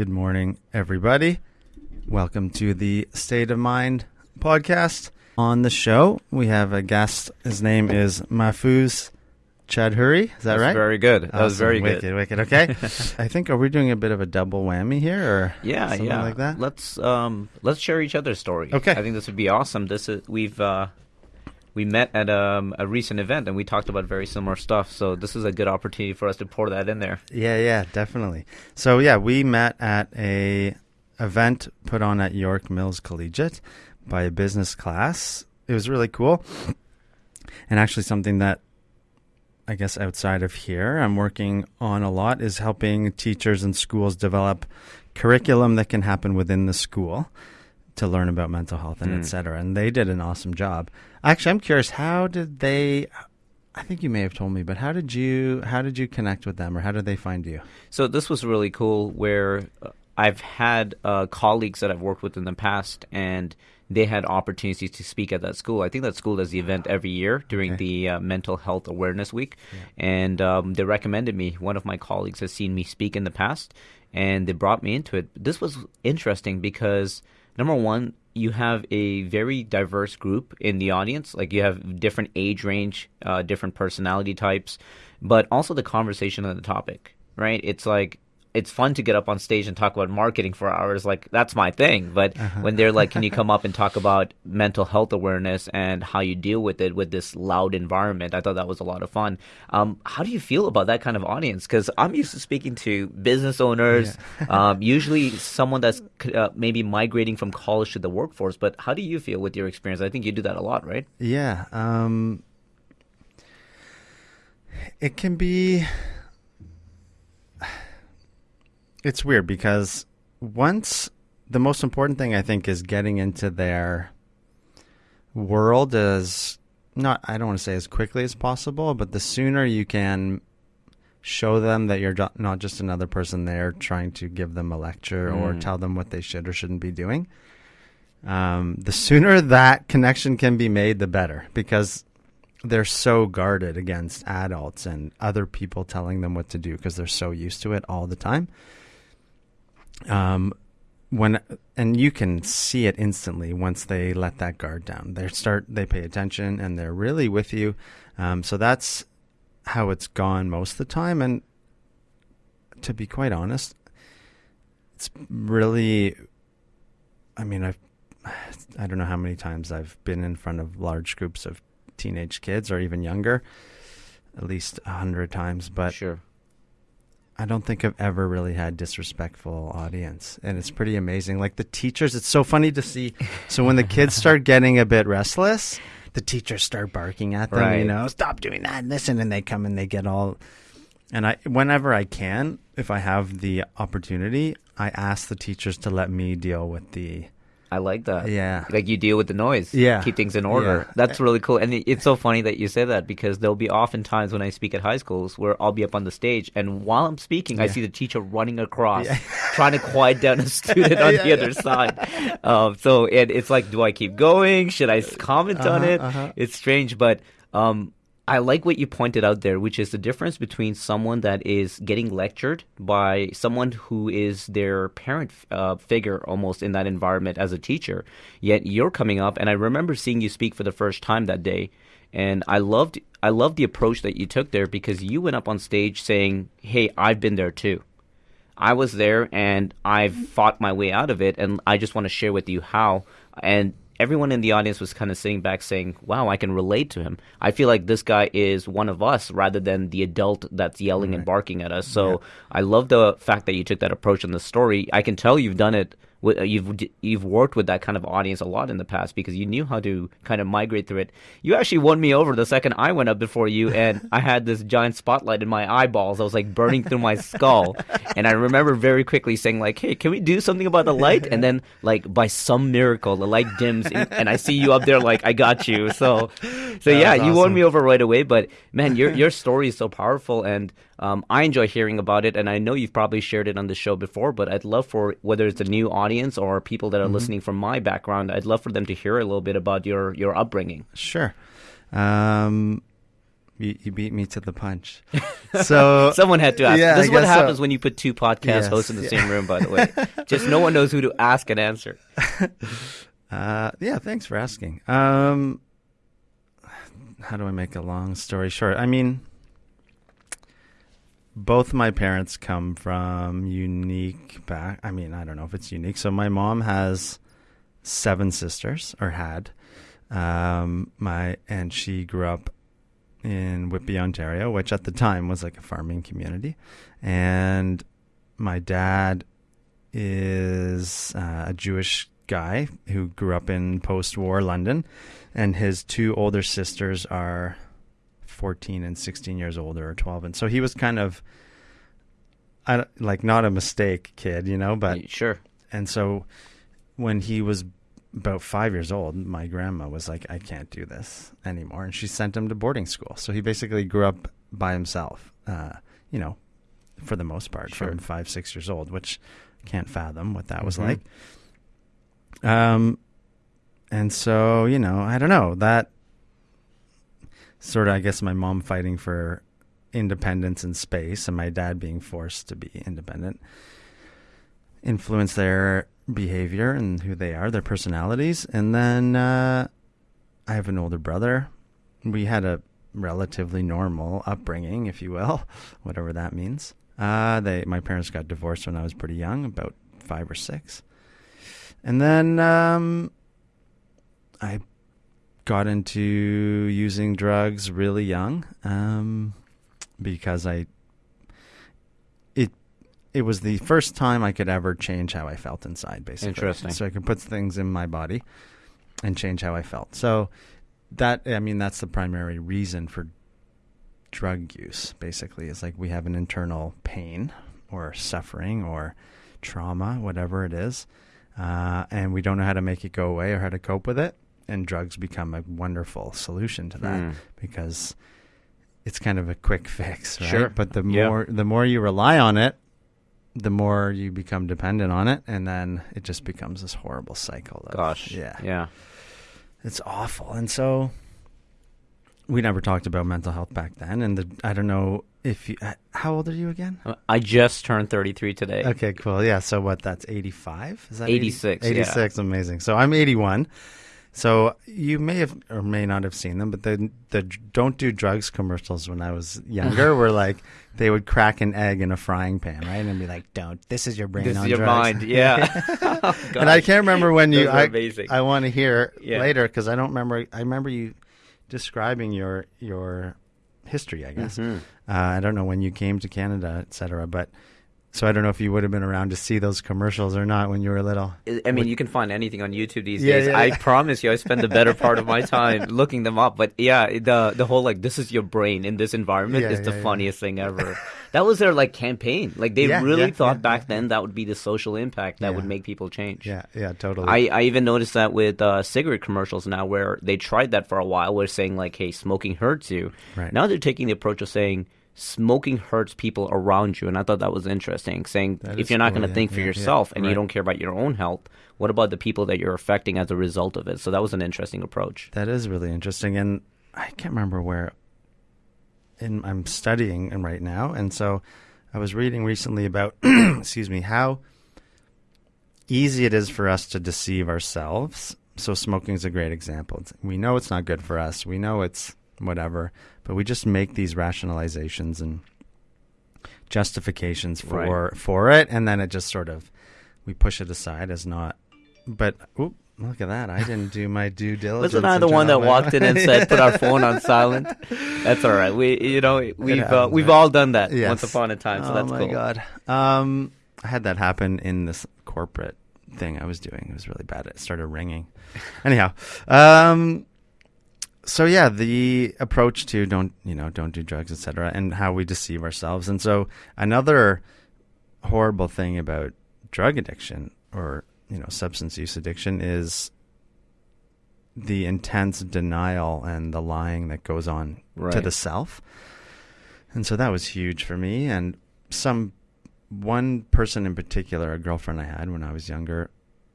Good morning, everybody. Welcome to the State of Mind podcast. On the show, we have a guest. His name is Mahfouz Chadhuri. Is that That's right? Very good. That was Awesome. very wicked, good. Wicked, Okay. I think are we doing a bit of a double whammy here, or Yeah, something yeah. like that? Let's um let's share each other's story. Okay. I think this would be awesome. This is we've uh we met at um, a recent event and we talked about very similar stuff. So this is a good opportunity for us to pour that in there. Yeah, yeah, definitely. So yeah, we met at a event put on at York Mills Collegiate by a business class. It was really cool. And actually something that I guess outside of here I'm working on a lot is helping teachers and schools develop curriculum that can happen within the school to learn about mental health and Mm. et cetera. And they did an awesome job. Actually, I'm curious, how did they I think you may have told me, but how did you how did you connect with them or how did they find you? So this was really cool where uh, I've had uh, colleagues that I've worked with in the past and they had opportunities to speak at that school. I think that school does the event every year during Okay. the uh, Mental Health Awareness Week. And um, they recommended me. One of my colleagues has seen me speak in the past and they brought me into it. This was interesting because, number one, you have a very diverse group in the audience. Like you have different age range, uh, different personality types, but also the conversation on the topic, right? It's like it's fun to get up on stage and talk about marketing for hours. Like that's my thing. But when they're like, "Can you come up and talk about mental health awareness and how you deal with it with this loud environment?" I thought that was a lot of fun. Um, how do you feel about that kind of audience? Because I'm used to speaking to business owners, um, usually someone that's uh, maybe migrating from college to the workforce. But how do you feel with your experience? I think you do that a lot, right? Yeah. Um, it can be. It's weird because once the most important thing I think is getting into their world as not I don't want to say as quickly as possible, but the sooner you can show them that you're not just another person there trying to give them a lecture or Mm. tell them what they should or shouldn't be doing. Um, the sooner that connection can be made, the better because they're so guarded against adults and other people telling them what to do because they're so used to it all the time. Um, when and you can see it instantly once they let that guard down. They start they pay attention and they're really with you. Um, so that's how it's gone most of the time. And to be quite honest, it's really. I mean, I've I don't know how many times I've been in front of large groups of teenage kids or even younger, at least a hundred times. But sure. I don't think I've ever really had disrespectful audience, and it's pretty amazing. Like the teachers, it's so funny to see. So when the kids start getting a bit restless, the teachers start barking at them. You know, stop doing that, and listen, and they come and they get all. And I, whenever I can, if I have the opportunity, I ask the teachers to let me deal with the. I like that. Yeah. Like you deal with the noise. Yeah. Keep things in order. Yeah. That's really cool. And it's so funny that you say that because there'll be often times when I speak at high schools where I'll be up on the stage and while I'm speaking, I see the teacher running across, Yeah. trying to quiet down a student on Yeah, the yeah. other side. Um, so it, it's like, do I keep going? Should I comment on Uh-huh, it? uh-huh. It's strange, but um, I like what you pointed out there, which is the difference between someone that is getting lectured by someone who is their parent uh, figure almost in that environment as a teacher. Yet you're coming up, and I remember seeing you speak for the first time that day, and I loved I loved the approach that you took there because you went up on stage saying, "Hey, I've been there too." I was there and I've fought my way out of it, and I just want to share with you how. And everyone in the audience was kind of sitting back saying, Wow, I can relate to him. I feel like this guy is one of us rather than the adult that's yelling and barking at us. So I love the fact that you took that approach in the story. I can tell you've done it. Uh, You've you've worked with that kind of audience a lot in the past because you knew how to kind of migrate through it. You actually won me over the second I went up before you, and I had this giant spotlight in my eyeballs. I was like burning through my skull, and I remember very quickly saying like, "Hey, can we do something about the light?" And then like by some miracle, the light dims, and, and I see you up there like, "I got you." So, so yeah, was you won me over right away. But man, your your story is so powerful, and um, I enjoy hearing about it. And I know you've probably shared it on the show before, but I'd love for whether it's a new audience or people that are listening from my background, I'd love for them to hear a little bit about your your upbringing. Sure. Um, You, you beat me to the punch. So Someone had to ask. Yeah, this is what guess so. happens when you put two podcast Yes, hosts in the yeah. same room. By the way, just no one knows who to ask and answer. Uh, yeah, thanks for asking. Um, how do I make a long story short? I mean, both my parents come from unique back. I mean, I don't know if it's unique. So my mom has seven sisters, or had. Um, my and she grew up in Whitby, Ontario, which at the time was like a farming community, and my dad is uh, a Jewish guy who grew up in post-war London, and his two older sisters are 14 and 16 years older, or 12, and so he was kind of, I like not a mistake kid, you know, but sure. and so when he was about five years old, my grandma was like, I can't do this anymore. And she sent him to boarding school. So he basically grew up by himself, uh, you know, for the most part, Sure. from five, six years old, which I can't fathom what that was Mhm. like. Um, and so, you know, I don't know. That sort of, I guess, my mom fighting for independence and space and my dad being forced to be independent influence their behavior and who they are, their personalities. And then uh, I have an older brother. We had a relatively normal upbringing, if you will, whatever that means. Uh, they, my parents got divorced when I was pretty young, about five or six. And then um, I got into using drugs really young um, because I it it was the first time I could ever change how I felt inside, basically. Interesting. So I could put things in my body and change how I felt. So that I mean that's the primary reason for drug use. Basically, is like we have an internal pain or suffering or trauma, whatever it is, uh, and we don't know how to make it go away or how to cope with it. And drugs become a wonderful solution to that Hmm. because it's kind of a quick fix, right? Sure. But the Yeah. more the more you rely on it, the more you become dependent on it, and then it just becomes this horrible cycle. Of, Gosh. yeah, Yeah. it's awful. And so we never talked about mental health back then. And the, I don't know if you, uh, how old are you again? I just turned 33 today. Okay, cool. Yeah. So what? That's 85? Is that 86, yeah. 86. Amazing. So I'm 81. So you may have or may not have seen them, but the the don't do drugs commercials when I was younger were like they would crack an egg in a frying pan, right, and be like, "Don't. This is your brain This on is your drugs." mind. Yeah. Oh, and I can't remember when you. I, amazing. I want to hear Yeah. later because I don't remember. I remember you describing your your history. I guess Mhm. uh, I don't know when you came to Canada, et cetera, but so I don't know if you would have been around to see those commercials or not when you were little. I- mean, you can find anything on YouTube these Yeah, days. yeah, I promise you, I spend the better part of my time looking them up. But yeah, the the whole like this is your brain in this environment Yeah, is the yeah, yeah. funniest thing ever. that was their like campaign. Like they Yeah, really yeah, thought yeah, back yeah, then that would be the social impact that would make people change. Yeah, yeah, totally. I, I even noticed that with uh, cigarette commercials now, where they tried that for a while, where saying like, "Hey, smoking hurts you." Right. Now they're taking the approach of saying smoking hurts people around you, and I thought that was interesting. Saying That if you're not cool, going to yeah, think for yeah, yeah, yourself and you don't care about your own health, what about the people that you're affecting as a result of it? So that was an interesting approach. That is really interesting, and I can't remember where. In I'm studying right now, and so I was reading recently about, excuse me, how easy it is for us to deceive ourselves. So smoking is a great example. It's- we know it's not good for us. We know it's whatever, but we just make these rationalizations and justifications for Right. for it, and then it just sort of we push it aside as not. But oop, look at that! I didn't do my due diligence. Wasn't I the one that walked in and said, "Put our phone on silent"? That's all right. We, you know, we've uh, we've right? all done that Yes. once upon a time. So oh that's my cool. god! Um, I had that happen in this corporate thing I was doing. It was really bad. It started ringing. Anyhow, um, so yeah, the approach to don't you know don't do drugs, etc., and how we deceive ourselves. And so another horrible thing about drug addiction or you know substance use addiction is the intense denial and the lying that goes on to the self. And so that was huge for me. And some one person in particular, a girlfriend I had when I was younger,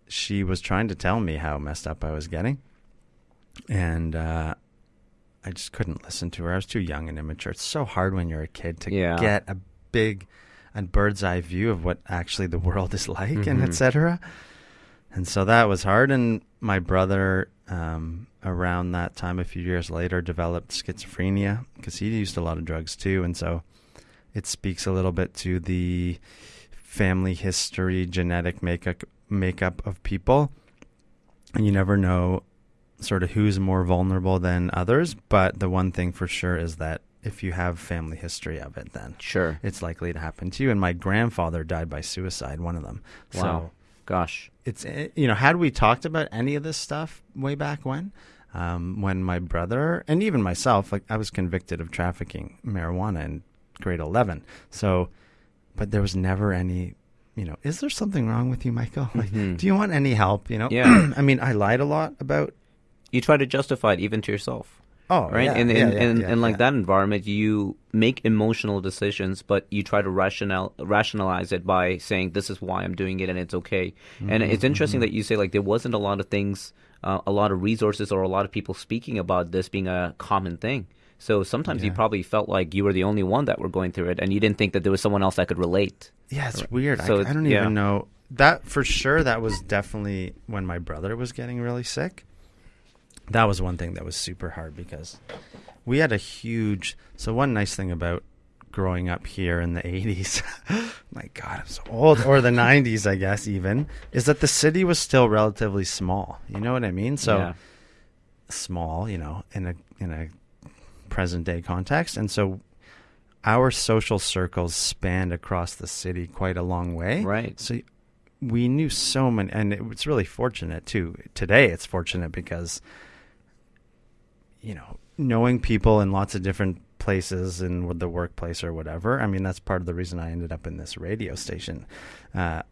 she was trying to tell me how messed up I was getting. And uh, I just couldn't listen to her. I was too young and immature. It's so hard when you're a kid to Yeah. get a big and bird's eye view of what actually the world is like and Mhm. etc. And so that was hard. And my brother, um, around that time, a few years later, developed schizophrenia because he used a lot of drugs too. And so it speaks a little bit to the family history, genetic makeup makeup of people. And you never know sort of who's more vulnerable than others. But the one thing for sure is that if you have family history of it, then Sure. it's likely to happen to you. And my grandfather died by suicide, one of them. Wow. So Gosh. it's eh, you know had we talked about any of this stuff way back when um, when my brother and even myself like i was convicted of trafficking marijuana in grade 11 so but there was never any you know is there something wrong with you michael like Mhm. do you want any help you know Yeah. i mean i lied a lot about You try to justify it even to yourself. oh right? yeah, and yeah, and, yeah, and, and like that environment, you make emotional decisions, but you try to rational rationalize it by saying this is why I'm doing it and it's okay. And Mm-hmm, it's interesting that you say like there wasn't a lot of things, uh, a lot of resources, or a lot of people speaking about this being a common thing. So sometimes you probably felt like you were the only one that were going through it, and you didn't think that there was someone else that could relate. Yeah, it's weird. So I, it's- I don't even know that for sure. That was definitely when my brother was getting really sick. That was one thing that was super hard because we had a huge. So one nice thing about growing up here in the 80s, my God, I'm so old, or the 90s, I guess even, is that the city was still relatively small. You know what I mean? So Yeah. small, you know, in a in a present day context, and so our social circles spanned across the city quite a long way. Right. So we knew so many, and it was really fortunate too. Today, it's fortunate because you know knowing people in lots of different places in the workplace or whatever. I mean, that's part of the reason I ended up in this radio station. Uh,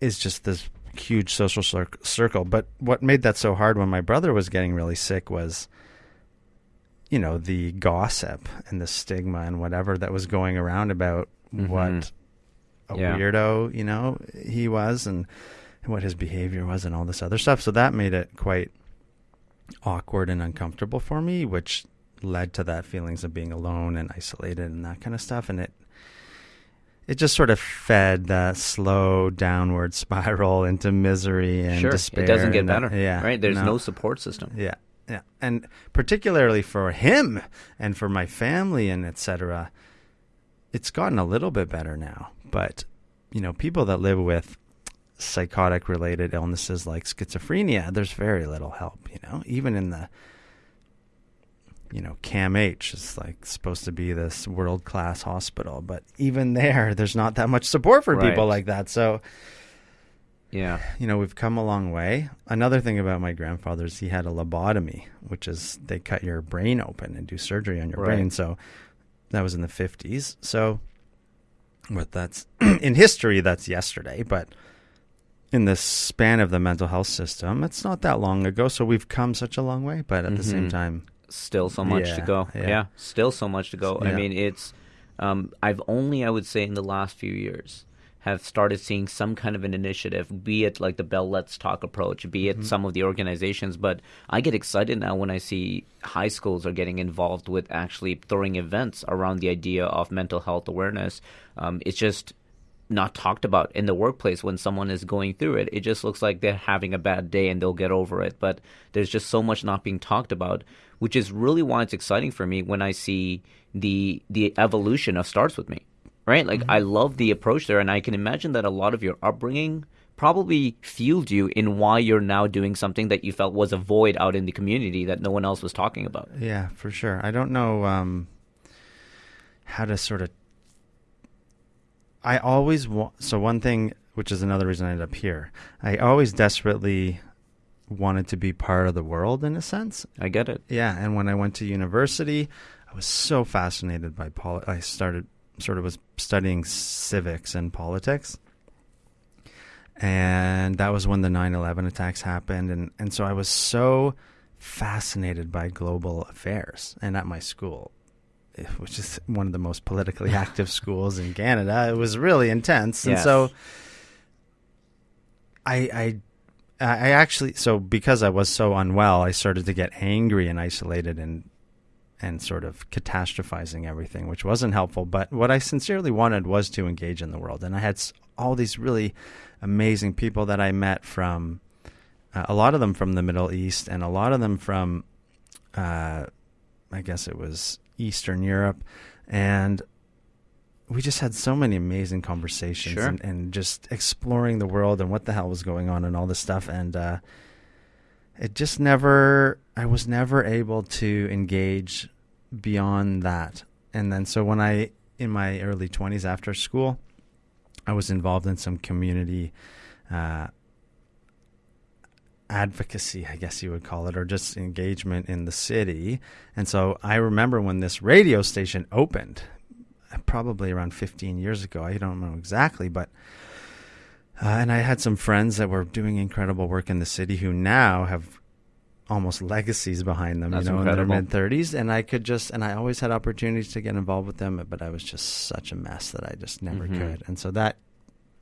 is just this huge social cir- circle. But what made that so hard when my brother was getting really sick was, you know, the gossip and the stigma and whatever that was going around about Mhm. what a Yeah. weirdo, you know, he was and what his behavior was and all this other stuff. So that made it quite awkward and uncomfortable for me, which led to that feelings of being alone and isolated and that kind of stuff. And it it just sort of fed that slow downward spiral into misery and sure. despair. It doesn't get better. Yeah, Right. There's no support system. yeah, yeah, and particularly for him and for my family and etc. It's gotten a little bit better now, but you know, people that live with psychotic related illnesses like schizophrenia, there's very little help. You know, even in the you know, CAMH is like supposed to be this world class hospital, but even there, there's not that much support for people like that. So, Yeah. you know, we've come a long way. Another thing about my grandfather is he had a lobotomy, which is they cut your brain open and do surgery on your Right. brain. So that was in the 50s. So what that's in history, that's yesterday, but in the span of the mental health system, it's not that long ago. So we've come such a long way, but at the same Mhm. time, still so much to go. yeah. Yeah. still so much to go. I mean, it's um, I've only I would say in the last few years have started seeing some kind of an initiative, be it like the Bell Let's Talk approach, be Mm-hmm. it some of the organizations. But I get excited now when I see high schools are getting involved with actually throwing events around the idea of mental health awareness. Um, it's just not talked about in the workplace when someone is going through it. It just looks like they're having a bad day and they'll get over it. But there's just so much not being talked about, which is really why it's exciting for me when I see the the evolution of starts with me. Right? Like I love the approach there and I can imagine that a lot of your upbringing probably fueled you in why you're now doing something that you felt was a void out in the community that no one else was talking about. yeah, for sure. I don't know um, how to sort of. I always want. So, one thing, which is another reason I ended up here, I always desperately wanted to be part of the world in a sense. I get it. Yeah, and when I went to university, I was so fascinated by poli- I started sort of was studying civics and politics. And that was when the 9/11 attacks happened and and so I was so fascinated by global affairs and at my school which is one of the most politically active schools in Canada. It was really intense. And Yes. so I I I actually so because I was so unwell, I started to get angry and isolated and and sort of catastrophizing everything, which wasn't helpful. But what I sincerely wanted was to engage in the world, and I had all these really amazing people that I met from uh, a lot of them from the Middle East and a lot of them from uh, I guess it was Eastern Europe, and we just had so many amazing conversations Sure. and, and just exploring the world and what the hell was going on and all this stuff and uh, it just never i was never able to engage beyond that and then so when i in my early 20s after school i was involved in some community uh, advocacy i guess you would call it or just engagement in the city and so i remember when this radio station opened probably around 15 years ago. I don't know exactly, but uh, and I had some friends that were doing incredible work in the city who now have almost legacies behind them, That's you know, incredible. in their mid 30s. And I could just, and I always had opportunities to get involved with them, but I was just such a mess that I just never Mhm. could. And so that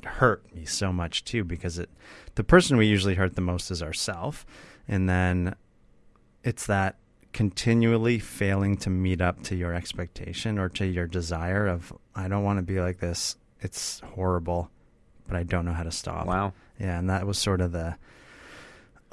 hurt me so much too, because it, the person we usually hurt the most is ourself. And then it's that continually failing to meet up to your expectation or to your desire of I don't want to be like this. It's horrible, but I don't know how to stop. Wow. Yeah, and that was sort of the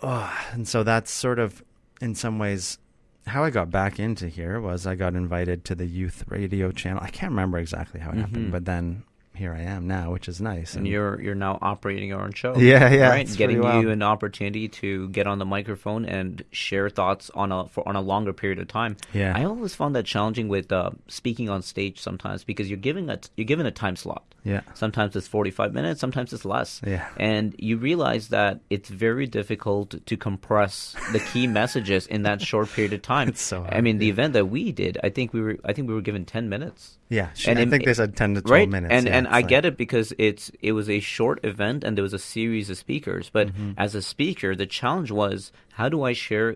oh, and so that's sort of in some ways how I got back into here was I got invited to the youth radio channel. I can't remember exactly how it Mhm. happened, but then here I am now, which is nice. And you're you're now operating your own show. Yeah, yeah, Right, getting wild. you an opportunity to get on the microphone and share thoughts on a for on a longer period of time. Yeah. I always found that challenging with uh, speaking on stage sometimes because you're giving a you're given a time slot. yeah. Sometimes it's 45 minutes, sometimes it's less. Yeah. And you realize that it's very difficult to compress the key messages in that short period of time. It's so I hard, mean, the yeah. event that we did, I think we were I think we were given 10 minutes. Yeah, And I in- think they said 10 to 12 right minutes. and yeah, and i get it because it's it was a short event and there was a series of speakers but Mm-hmm. as a speaker the challenge was how do i share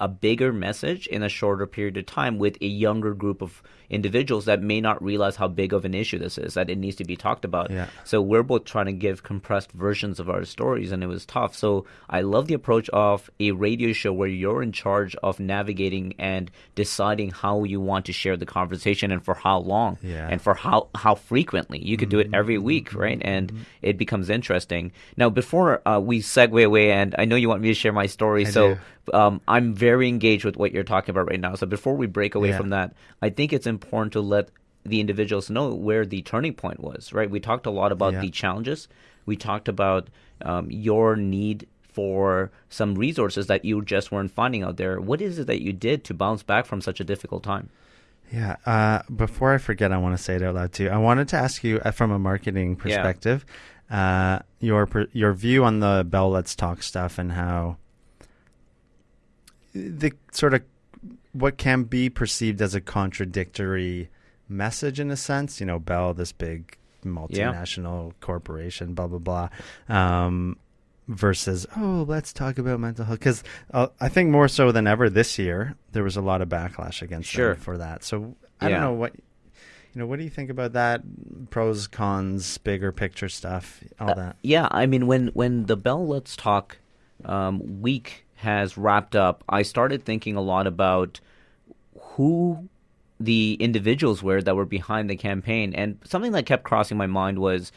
a bigger message in a shorter period of time with a younger group of individuals that may not realize how big of an issue this is that it needs to be talked about. Yeah. so we're both trying to give compressed versions of our stories and it was tough. So i love the approach of a radio show where you're in charge of navigating and deciding how you want to share the conversation and for how long Yeah. and for how how frequently. You could do it every mm-hmm. week right? Mm-hmm. And mm-hmm. it becomes interesting. Now before uh, we segue away and i know you want me to share my story I so do. Um, i'm very engaged with what you're talking about right now so before we break away Yeah. from that i think it's important to let the individuals know where the turning point was right we talked a lot about Yeah. the challenges we talked about um, your need for some resources that you just weren't finding out there what is it that you did to bounce back from such a difficult time Yeah. Uh, before I forget, I want to say it out loud too. I wanted to ask you, uh, from a marketing perspective, uh, your your view on the Bell Let's Talk stuff and how the sort of what can be perceived as a contradictory message in a sense. You know, Bell, this big multinational corporation, blah blah blah. Um, versus oh let's talk about mental health because uh, i think more so than ever this year there was a lot of backlash against Sure. them for that so i Yeah. don't know what you know what do you think about that pros cons bigger picture stuff all that Yeah, I mean, when when the Bell Let's Talk um, week has wrapped up, I started thinking a lot about who the individuals were that were behind the campaign, and something that kept crossing my mind was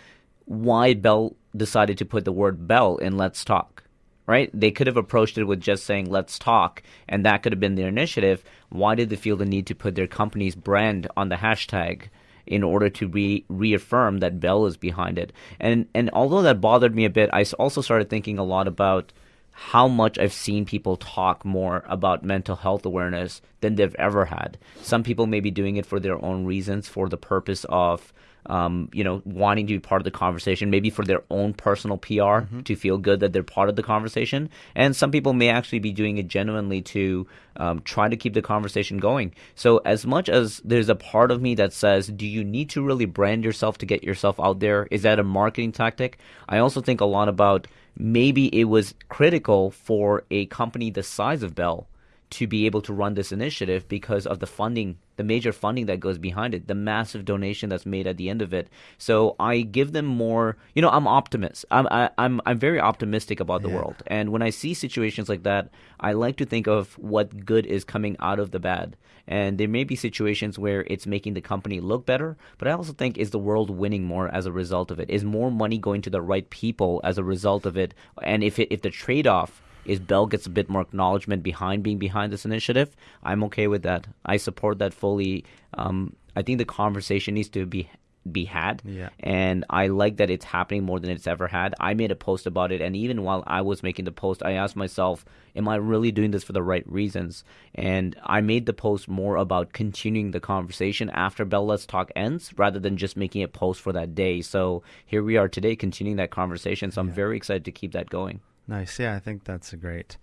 why Bell decided to put the word Bell in Let's Talk. Right? They could have approached it with just saying "Let's talk," and that could have been their initiative. Why did they feel the need to put their company's brand on the hashtag? in order to re- reaffirm that Bell is behind it. And and although that bothered me a bit, I also started thinking a lot about how much I've seen people talk more about mental health awareness than they've ever had. Some people may be doing it for their own reasons, for the purpose of um, you know, wanting to be part of the conversation, maybe for their own personal PR to feel good that they're part of the conversation. And some people may actually be doing it genuinely to um, try to keep the conversation going. So, as much as there's a part of me that says, do you need to really brand yourself to get yourself out there? Is that a marketing tactic? I also think a lot about maybe it was critical for a company the size of Bell to be able to run this initiative because of the funding the major funding that goes behind it, the massive donation that's made at the end of it. So I give them more. You know, I'm optimist. I'm I, am i I'm very optimistic about the Yeah. world, and when I see situations like that, I like to think of what good is coming out of the bad. And there may be situations where it's making the company look better, but I also think is the world winning more as a result of it? Is more money going to the right people as a result of it? And if it, if the trade off is Bell gets a bit more acknowledgement behind being behind this initiative, I'm okay with that. I support that fully. Um, I think the conversation needs to be be had, Yeah. and I like that it's happening more than it's ever had. I made a post about it, and even while I was making the post, I asked myself, "Am I really doing this for the right reasons?" And I made the post more about continuing the conversation after Bell Let's Talk ends, rather than just making a post for that day. So here we are today, continuing that conversation. So I'm very excited to keep that going. Nice. Yeah, I think that's a great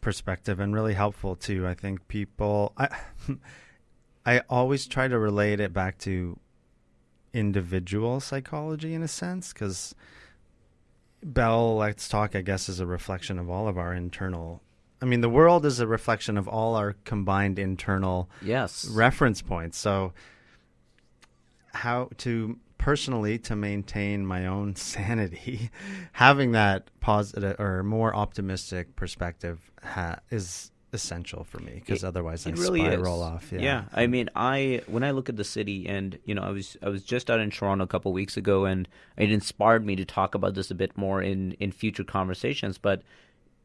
perspective and really helpful too. I think people I I always try to relate it back to individual psychology in a sense cuz Bell Let's Talk I guess is a reflection of all of our internal I mean the world is a reflection of all our combined internal Yes. reference points. So how to personally to maintain my own sanity, having that positive or more optimistic perspective ha- is essential for me because It- otherwise I it really spiral is. off. Yeah. I mean, I when I look at the city, and you know, I was I was just out in Toronto a couple weeks ago, and it inspired me to talk about this a bit more in in future conversations. But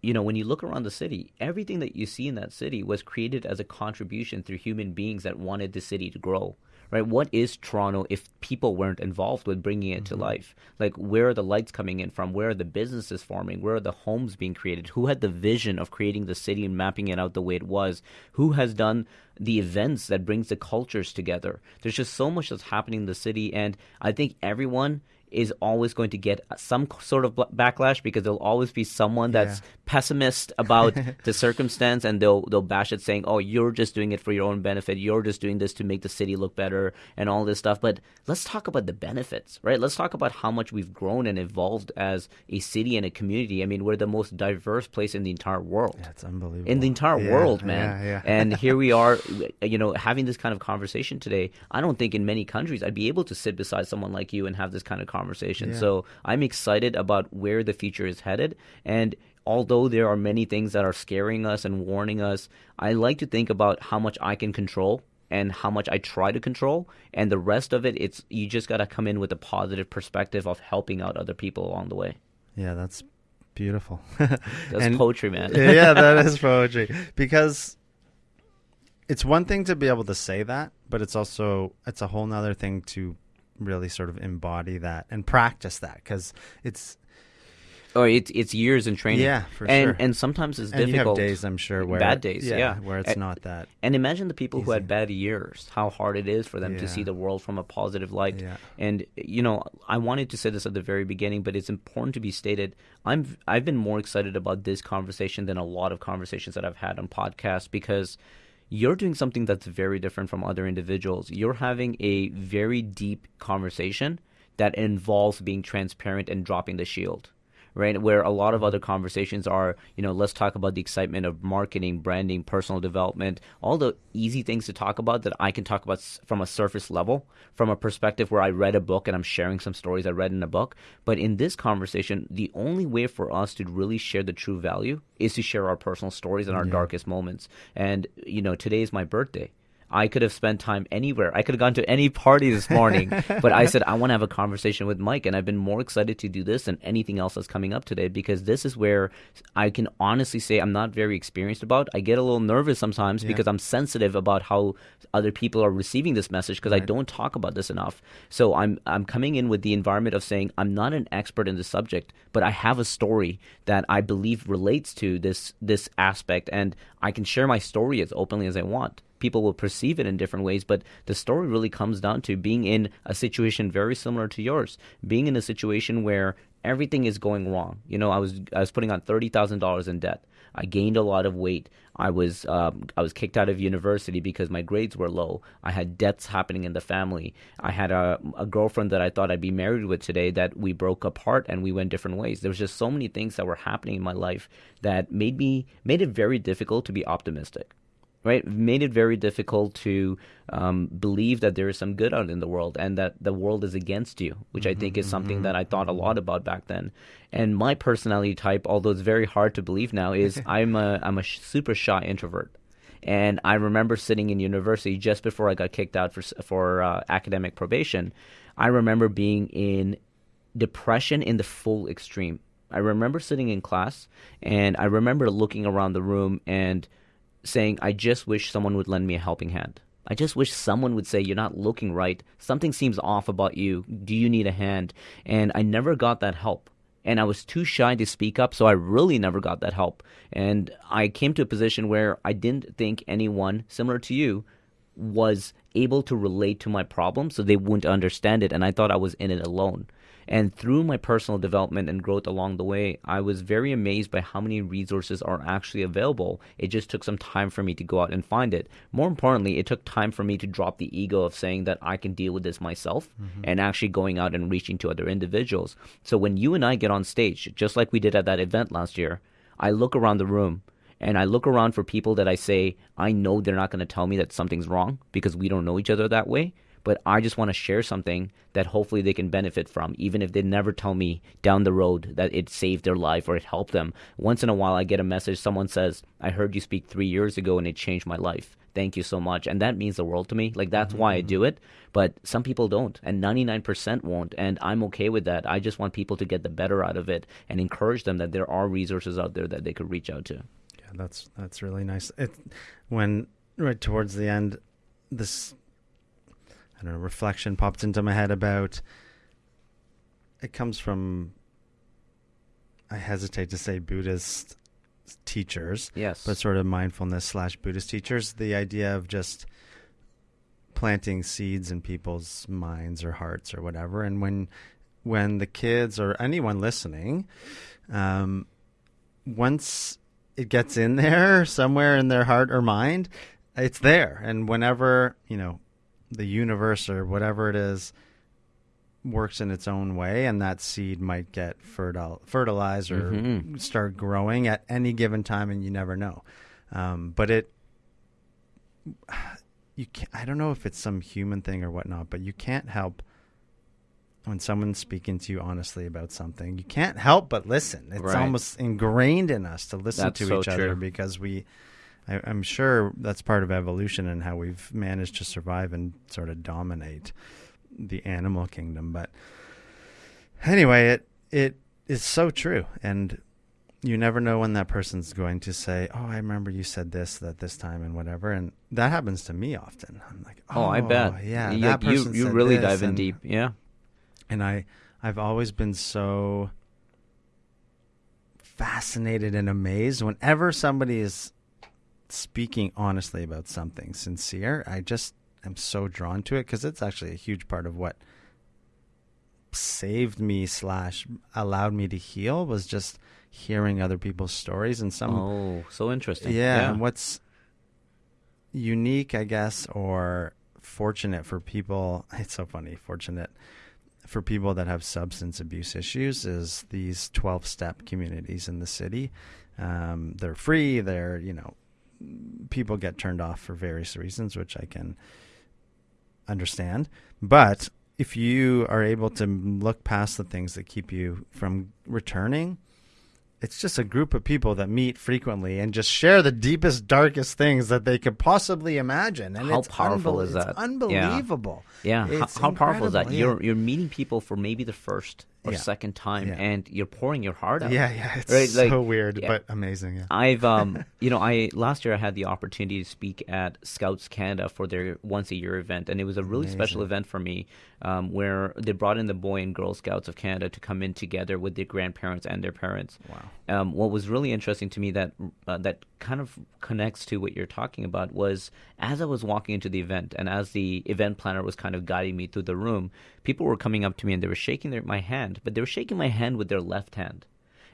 you know, when you look around the city, everything that you see in that city was created as a contribution through human beings that wanted the city to grow. Right? What is Toronto if people weren't involved with bringing it to mm-hmm. life? Like, where are the lights coming in from? Where are the businesses forming? Where are the homes being created? Who had the vision of creating the city and mapping it out the way it was? Who has done the events that brings the cultures together? There's just so much that's happening in the city, and I think everyone is always going to get some sort of backlash because there'll always be someone that's Yeah. pessimist about the circumstance and they'll they'll bash it saying oh you're just doing it for your own benefit you're just doing this to make the city look better and all this stuff but let's talk about the benefits right let's talk about how much we've grown and evolved as a city and a community i mean we're the most diverse place in the entire world Yeah, unbelievable. in the entire Yeah, world, man. Yeah, yeah. and here we are, you know, having this kind of conversation today. I don't think in many countries I'd be able to sit beside someone like you and have this kind of conversation. Yeah. So I'm excited about where the future is headed. And although there are many things that are scaring us and warning us, I like to think about how much I can control and how much I try to control and the rest of it it's you just got to come in with a positive perspective of helping out other people along the way. yeah, that's beautiful. That's And- poetry, man. yeah, that is poetry. Because it's one thing to be able to say that, but it's also it's a whole nother thing to really sort of embody that and practice that because it's Or Oh, it's it's years in training. Yeah, for and, sure. And sometimes it's and you have difficult. days I'm sure where Bad days, yeah. where it's And- not that And imagine the people who had bad years, how hard it is for them to see the world from a positive light. Yeah. And you know, I wanted to say this at the very beginning, but it's important to be stated. I'm I've been more excited about this conversation than a lot of conversations that I've had on podcasts because you're doing something that's very different from other individuals. You're having a very deep conversation that involves being transparent and dropping the shield right? Where a lot of other conversations are, you know, let's talk about the excitement of marketing, branding, personal development, all the easy things to talk about that I can talk about from a surface level, from a perspective where I read a book and I'm sharing some stories I read in a book. But in this conversation, the only way for us to really share the true value is to share our personal stories and our darkest moments. And, you know, today is my birthday. I could have spent time anywhere. I could have gone to any party this morning, but I said I want to have a conversation with Mike, and I've been more excited to do this than anything else that's coming up today because this is where I can honestly say I'm not very experienced about. I get a little nervous sometimes because I'm sensitive about how other people are receiving this message because I don't talk about this enough. So I'm I'm coming in with the environment of saying I'm not an expert in this subject, but I have a story that I believe relates to this this aspect, and I can share my story as openly as I want people will perceive it in different ways but the story really comes down to being in a situation very similar to yours being in a situation where everything is going wrong. You know i was i was putting on $30000 in debt. I gained a lot of weight. I was um, i was kicked out of university because my grades were low. I had debts happening in the family. I had a, a girlfriend that i thought i'd be married with today that we broke apart and we went different ways. There was just so many things that were happening in my life that made me made it very difficult to be optimistic right? Made it very difficult to um, believe that there is some good out in the world and that the world is against you, which I think is something that I thought a lot about back then. And my personality type, although it's very hard to believe now, is I'm a I'm a sh- super shy introvert. And I remember sitting in university just before I got kicked out for for uh, academic probation. I remember being in depression in the full extreme. I remember sitting in class and I remember looking around the room and saying, I just wish someone would lend me a helping hand. I just wish someone would say, You're not looking right. Something seems off about you. Do you need a hand? And I never got that help. And I was too shy to speak up, so I really never got that help. And I came to a position where I didn't think anyone, similar to you, was able to relate to my problem so they wouldn't understand it. And I thought I was in it alone. And through my personal development and growth along the way, I was very amazed by how many resources are actually available. It just took some time for me to go out and find it. More importantly, it took time for me to drop the ego of saying that I can deal with this myself mm-hmm. and actually going out and reaching to other individuals. So when you and I get on stage, just like we did at that event last year, I look around the room and I look around for people that I say, I know they're not going to tell me that something's wrong because we don't know each other that way but I just want to share something that hopefully they can benefit from, even if they never tell me down the road that it saved their life or it helped them. Once in a while, I get a message, someone says, I heard you speak three years ago and it changed my life. Thank you so much. And that means the world to me. Like, that's mm-hmm. why I do it. But some people don't, and 99% won't. And I'm okay with that. I just want people to get the better out of it and encourage them that there are resources out there that they could reach out to. Yeah, that's that's really nice. It, when right towards the end, this I don't know, reflection popped into my head about it comes from I hesitate to say Buddhist teachers. Yes. But sort of mindfulness slash Buddhist teachers. The idea of just planting seeds in people's minds or hearts or whatever. And when when the kids or anyone listening, um, once it gets in there somewhere in their heart or mind, it's there. And whenever, you know, the universe or whatever it is works in its own way and that seed might get fertile fertilized or mm-hmm. start growing at any given time and you never know um, but it you can I don't know if it's some human thing or whatnot but you can't help when someone's speaking to you honestly about something you can't help but listen it's right. almost ingrained in us to listen That's to so each true. other because we I, am sure that's part of evolution and how we've managed to survive and sort of dominate the animal kingdom. But anyway, it it is so true, and you never know when that person's going to say, "Oh, I remember you said this that this time and whatever," and that happens to me often. I'm like, "Oh, oh I bet, yeah, you, that person you, you really dive in and, deep, yeah." And I I've always been so fascinated and amazed whenever somebody is speaking honestly about something sincere, I just am so drawn to it because it's actually a huge part of what saved me slash allowed me to heal was just hearing other people's stories and some oh so interesting yeah, yeah. and what's unique i guess or fortunate for people it's so funny fortunate for people that have substance abuse issues is these 12 step communities in the city um, they're free they're you know people get turned off for various reasons, which I can understand. But if you are able to look past the things that keep you from returning, it's just a group of people that meet frequently and just share the deepest, darkest things that they could possibly imagine. And how powerful is that? unbelievable. Yeah, yeah. How, how powerful is that? You're you're meeting people for maybe the first or yeah. second time, yeah. and you're pouring your heart out. Yeah, yeah, it's right? so weird, yeah. but amazing. Yeah. I've, um, you know, I last year I had the opportunity to speak at Scouts Canada for their once a year event, and it was a really amazing. special event for me, um, where they brought in the Boy and Girl Scouts of Canada to come in together with their grandparents and their parents. Wow. Um, what was really interesting to me that uh, that kind of connects to what you're talking about was as I was walking into the event, and as the event planner was kind of guiding me through the room, people were coming up to me and they were shaking their, my hand, but they were shaking my hand with their left hand.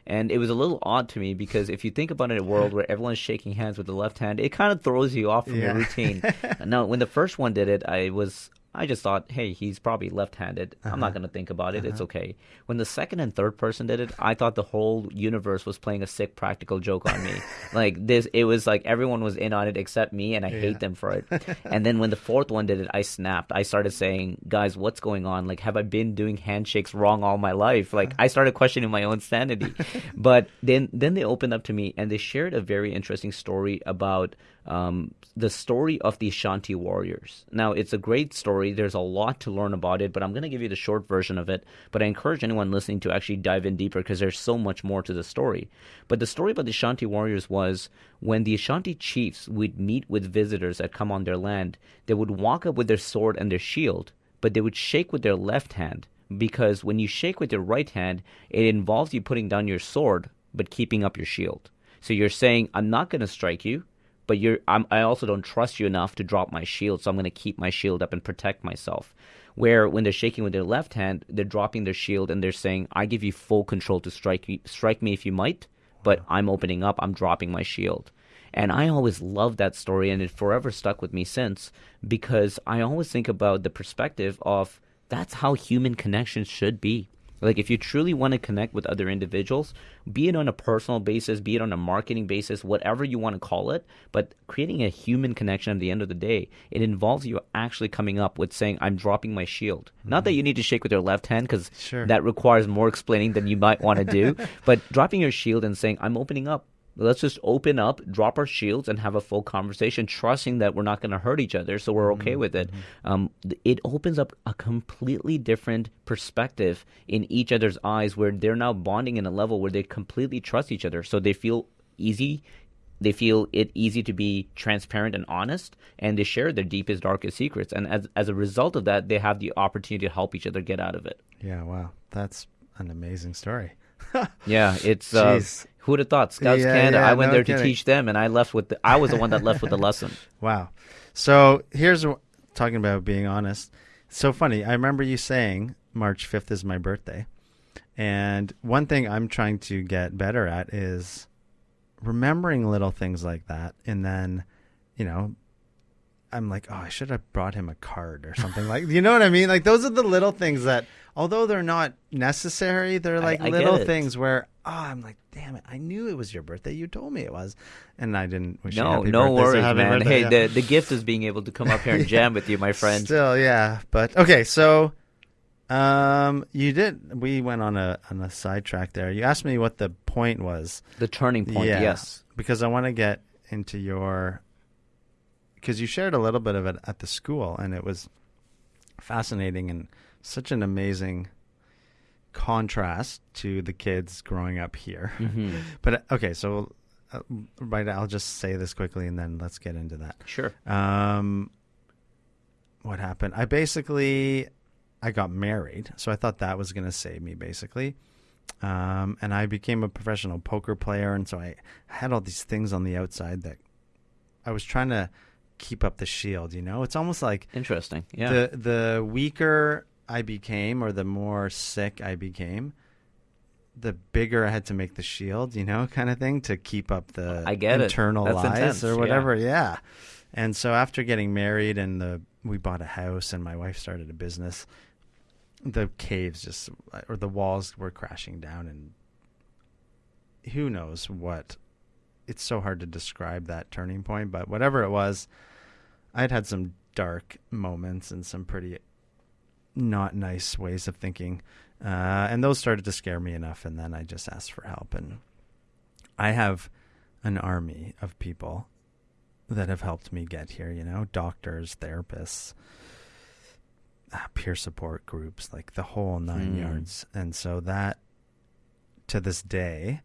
And it was a little odd to me because if you think about it, a world where everyone's shaking hands with the left hand, it kind of throws you off from yeah. your routine. now, when the first one did it, I was I just thought, hey, he's probably left-handed. I'm not Uh-huh. gonna think about it. It's Uh-huh. okay. When the second and third person did it, I thought the whole universe was playing a sick practical joke on me. like this, it was like everyone was in on it except me, and I Yeah. hate them for it. and then when the fourth one did it, I snapped. I started saying, guys, what's going on? Like, have I been doing handshakes wrong all my life? Like, I started questioning my own sanity. but then, then they opened up to me and they shared a very interesting story about um, the story of the Ashanti warriors. Now, it's a great story. There's a lot to learn about it, but I'm going to give you the short version of it. But I encourage anyone listening to actually dive in deeper because there's so much more to the story. But the story about the Ashanti warriors was when the Ashanti chiefs would meet with visitors that come on their land, they would walk up with their sword and their shield, but they would shake with their left hand because when you shake with your right hand, it involves you putting down your sword but keeping up your shield. So you're saying, I'm not going to strike you, but you're I'm, I also don't trust you enough to drop my shield, so I'm going to keep my shield up and protect myself. Where when they're shaking with their left hand, they're dropping their shield and they're saying, "I give you full control to strike me, strike me if you might, but I'm opening up, I'm dropping my shield." And I always loved that story, and it forever stuck with me since because I always think about the perspective of that's how human connections should be. Like, if you truly want to connect with other individuals, be it on a personal basis, be it on a marketing basis, whatever you want to call it, but creating a human connection at the end of the day, it involves you actually coming up with saying, I'm dropping my shield. Not that mm-hmm. you need to shake with your left hand, because Sure. that requires more explaining than you might want to do, but dropping your shield and saying, I'm opening up. Let's just open up, drop our shields, and have a full conversation, trusting that we're not going to hurt each other, so we're okay with it. Um, it opens up a completely different perspective in each other's eyes, where they're now bonding in a level where they completely trust each other, so they feel easy. They feel it easy to be transparent and honest, and they share their deepest, darkest secrets. And as as a result of that, they have the opportunity to help each other get out of it. Yeah, wow. That's an amazing story. Yeah, it's uh. Who would have thought Scouts Yeah, Canada. yeah, I went no there kidding. to teach them, and I left with the, I was the one that left with the lesson. Wow. So here's talking about being honest. So funny. I remember you saying March 5th is my birthday. And one thing I'm trying to get better at is remembering little things like that. And then, you know, I'm like, oh, I should have brought him a card or something like, you know what I mean? Like those are the little things that, although they're not necessary, they're like I get little things where, oh, I'm like, damn it, I knew it was your birthday. You told me it was, and I didn't wish you No, happy no birthday, so worries, happy man. birthday, Hey, yeah. the the gift is being able to come up here and jam with you, my friend. Still, yeah, but okay. So, um, you did. We went on a on a sidetrack there. You asked me what the point was. The turning point, Yeah. yes. because I want to get into your because you shared a little bit of it at the school, and it was fascinating and such an amazing contrast to the kids growing up here. hmm But uh, okay, so uh, right, I'll just say this quickly, and then let's get into that. Sure. Um, what happened? I basically I got married, so I thought that was going to save me basically. Um, and I became a professional poker player, and so I had all these things on the outside that I was trying to keep up the shield. You know, it's almost like Interesting. Yeah. the the weaker I became, or the more sick I became, the bigger I had to make the shield. You know, kind of thing to keep up the I get internal lies intense, or yeah. whatever. Yeah. And so after getting married and the we bought a house and my wife started a business, the caves just or the walls were crashing down and who knows what it's so hard to describe that turning point, but whatever it was, I'd had some dark moments and some pretty not nice ways of thinking. Uh, and those started to scare me enough. And then I just asked for help. And I have an army of people that have helped me get here, you know, doctors, therapists, uh, peer support groups, like the whole nine Mm. yards. And so that to this day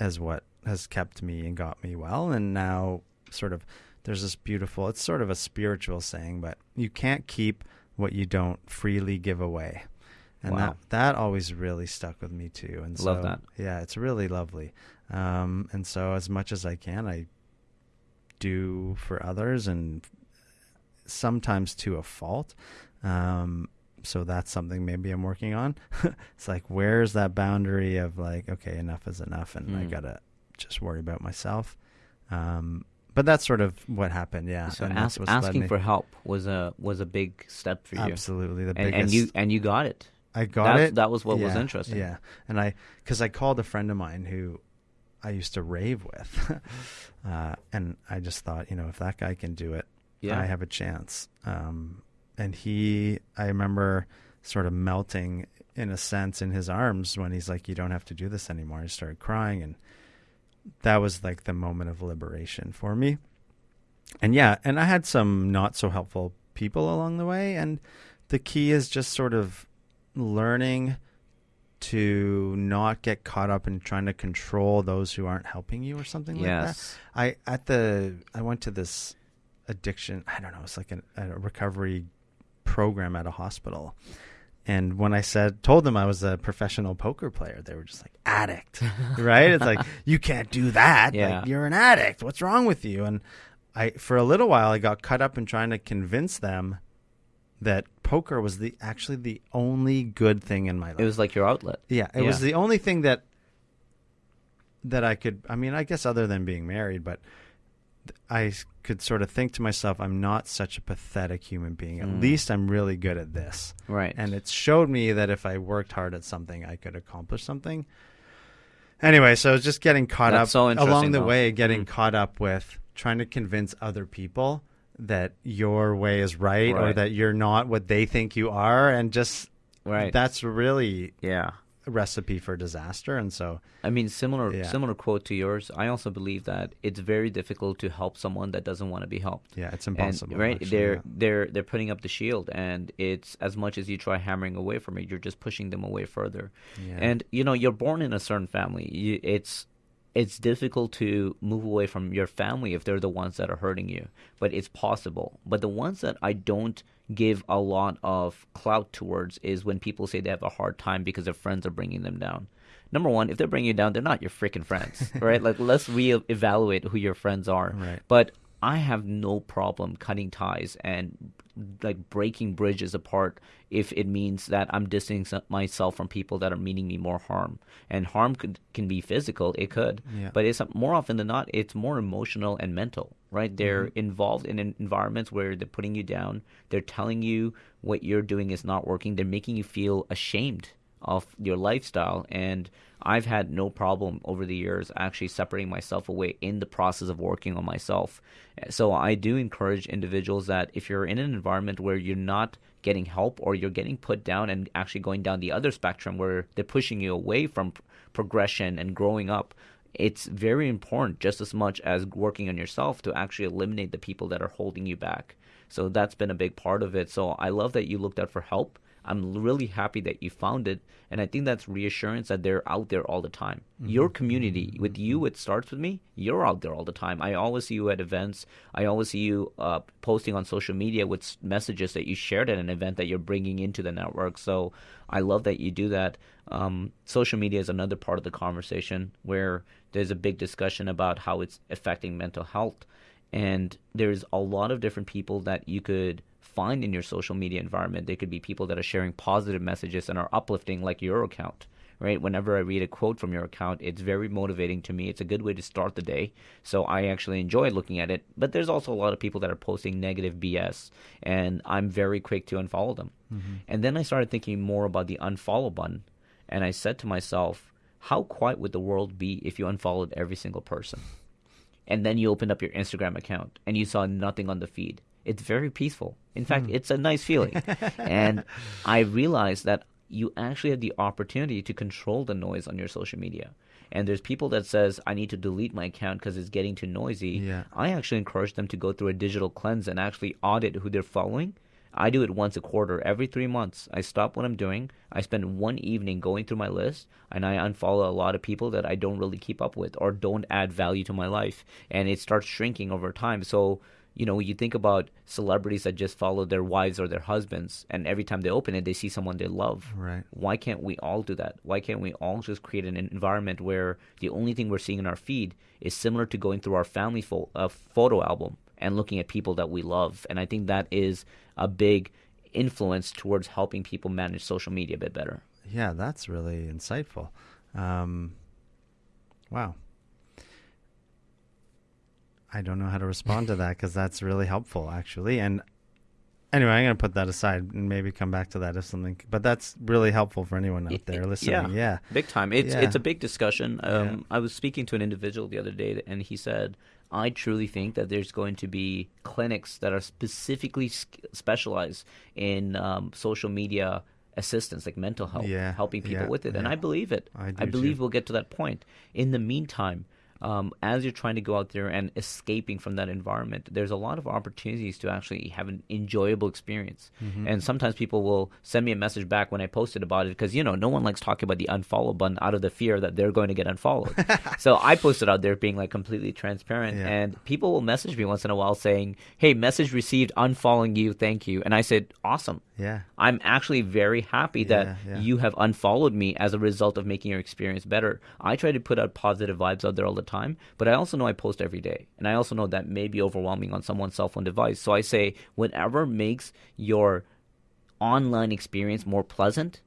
is what has kept me and got me well. And now, sort of, there's this beautiful, it's sort of a spiritual saying, but you can't keep what you don't freely give away. And Wow. that, that always really stuck with me too. And so, Love that. yeah, it's really lovely. Um, and so, as much as I can, I do for others, and sometimes to a fault. Um, so that's something maybe I'm working on. it's like, where's that boundary of like, okay, enough is enough, and I Mm. gotta just worry about myself. Um, but that's sort of what happened. Yeah. So and ask, that's what's led asking for help was a was a big step for you, absolutely the and, biggest. and you and you got it. I got That's- it. that was what was interesting. Yeah, and I because I called a friend of mine who I used to rave with, uh, and I just thought, you know, if that guy can do it, Yeah. I have a chance. Um, and he, I remember sort of melting in a sense in his arms when he's like, "You don't have to do this anymore." I started crying, and that was like the moment of liberation for me. And yeah, and I had some not so helpful people along the way, and the key is just sort of learning to not get caught up in trying to control those who aren't helping you or something like that. Yes. I at the I went to this addiction. I don't know. It's like an, a recovery program at a hospital. And when I said told them I was a professional poker player, they were just like addict, right? It's like you can't do that. Yeah. Like, you're an addict. What's wrong with you? And I for a little while I got caught up in trying to convince them that poker was the actually the only good thing in my life. It was like your outlet. Yeah, it was the only thing that that I could. I mean, I guess other than being married, but I could sort of think to myself, I'm not such a pathetic human being. At Mm. least I'm really good at this, Right. and it showed me that if I worked hard at something, I could accomplish something. Anyway, so just getting caught That's up so along the though. way, getting Mm. caught up with trying to convince other people that your way is right, or that you're not what they think you are, and just right. that's really yeah. Recipe for disaster. And so, I mean, similar Yeah. similar quote to yours. I also believe that it's very difficult to help someone that doesn't want to be helped. yeah, it's And, impossible. right? actually, they're yeah. they're they're putting up the shield, and it's as much as you try hammering away from it, you're just pushing them away further. Yeah. And you know, you're born in a certain family. You, it's it's difficult to move away from your family if they're the ones that are hurting you, but it's possible. But the ones that I don't give a lot of clout towards is when people say they have a hard time because their friends are bringing them down. Number one, if they're bringing you down, they're not your freaking friends, right? Like let's re-evaluate who your friends are. Right. But I have no problem cutting ties and like breaking bridges apart if it means that I'm distancing myself from people that are meaning me more harm. And harm could, can be physical, it could, Yeah. but it's more often than not, it's more emotional and mental, right? They're mm-hmm. involved in environments where they're putting you down, they're telling you what you're doing is not working, they're making you feel ashamed of your lifestyle and I've had no problem over the years actually separating myself away in the process of working on myself. So I do encourage individuals that if you're in an environment where you're not getting help or you're getting put down and actually going down the other spectrum where they're pushing you away from progression and growing up, it's very important just as much as working on yourself to actually eliminate the people that are holding you back. So that's been a big part of it. So I love that you looked out for help. I'm really happy that you found it. And I think that's reassurance that they're out there all the time. Your community, with you, it starts with me. You're out there all the time. I always see you at events. I always see you uh, posting on social media with messages that you shared at an event that you're bringing into the network. So I love that you do that. Um, social media is another part of the conversation where there's a big discussion about how it's affecting mental health and there's a lot of different people that you could find in your social media environment. They could be people that are sharing positive messages and are uplifting, like your account. Right. Whenever I read a quote from your account, it's very motivating to me. It's a good way to start the day. So I actually enjoy looking at it. But there's also a lot of people that are posting negative BS, and I'm very quick to unfollow them. Mm-hmm. And then I started thinking more about the unfollow button, and I said to myself, how quiet would the world be if you unfollowed every single person? and then you opened up your Instagram account and you saw nothing on the feed. It's very peaceful. In fact, hmm. it's a nice feeling. and I realized that you actually have the opportunity to control the noise on your social media. And there's people that says I need to delete my account because it's getting too noisy. Yeah. I actually encourage them to go through a digital cleanse and actually audit who they're following. I do it once a quarter, every three months. I stop what I'm doing. I spend one evening going through my list, and I unfollow a lot of people that I don't really keep up with or don't add value to my life. And it starts shrinking over time. So, you know, you think about celebrities that just follow their wives or their husbands, and every time they open it, they see someone they love. Right. Why can't we all do that? Why can't we all just create an environment where the only thing we're seeing in our feed is similar to going through our family fo- uh, photo album and looking at people that we love? And I think that is a big influence towards helping people manage social media a bit better. Yeah, that's really insightful. Um, wow. I don't know how to respond to that because that's really helpful, actually. And anyway, I'm going to put that aside and maybe come back to that if something. But that's really helpful for anyone out there listening. Yeah, yeah. big time. It's yeah. it's a big discussion. Um, yeah. I was speaking to an individual the other day, and he said, "I truly think that there's going to be clinics that are specifically specialized in um, social media." assistance like mental health yeah, helping people with it and i believe it i, I believe too. we'll get to that point in the meantime um, as you're trying to go out there and escaping from that environment, there's a lot of opportunities to actually have an enjoyable experience. Mm-hmm. And sometimes people will send me a message back when I posted about it because, you know, no one likes talking about the unfollow button out of the fear that they're going to get unfollowed. so I posted out there being like completely transparent. Yeah. And people will message me once in a while saying, hey, message received, unfollowing you, thank you. And I said, awesome. Yeah. I'm actually very happy that yeah, yeah. you have unfollowed me as a result of making your experience better. I try to put out positive vibes out there all the time, but I also know I post every day. And I also know that may be overwhelming on someone's cell phone device. So I say, whatever makes your online experience more pleasant,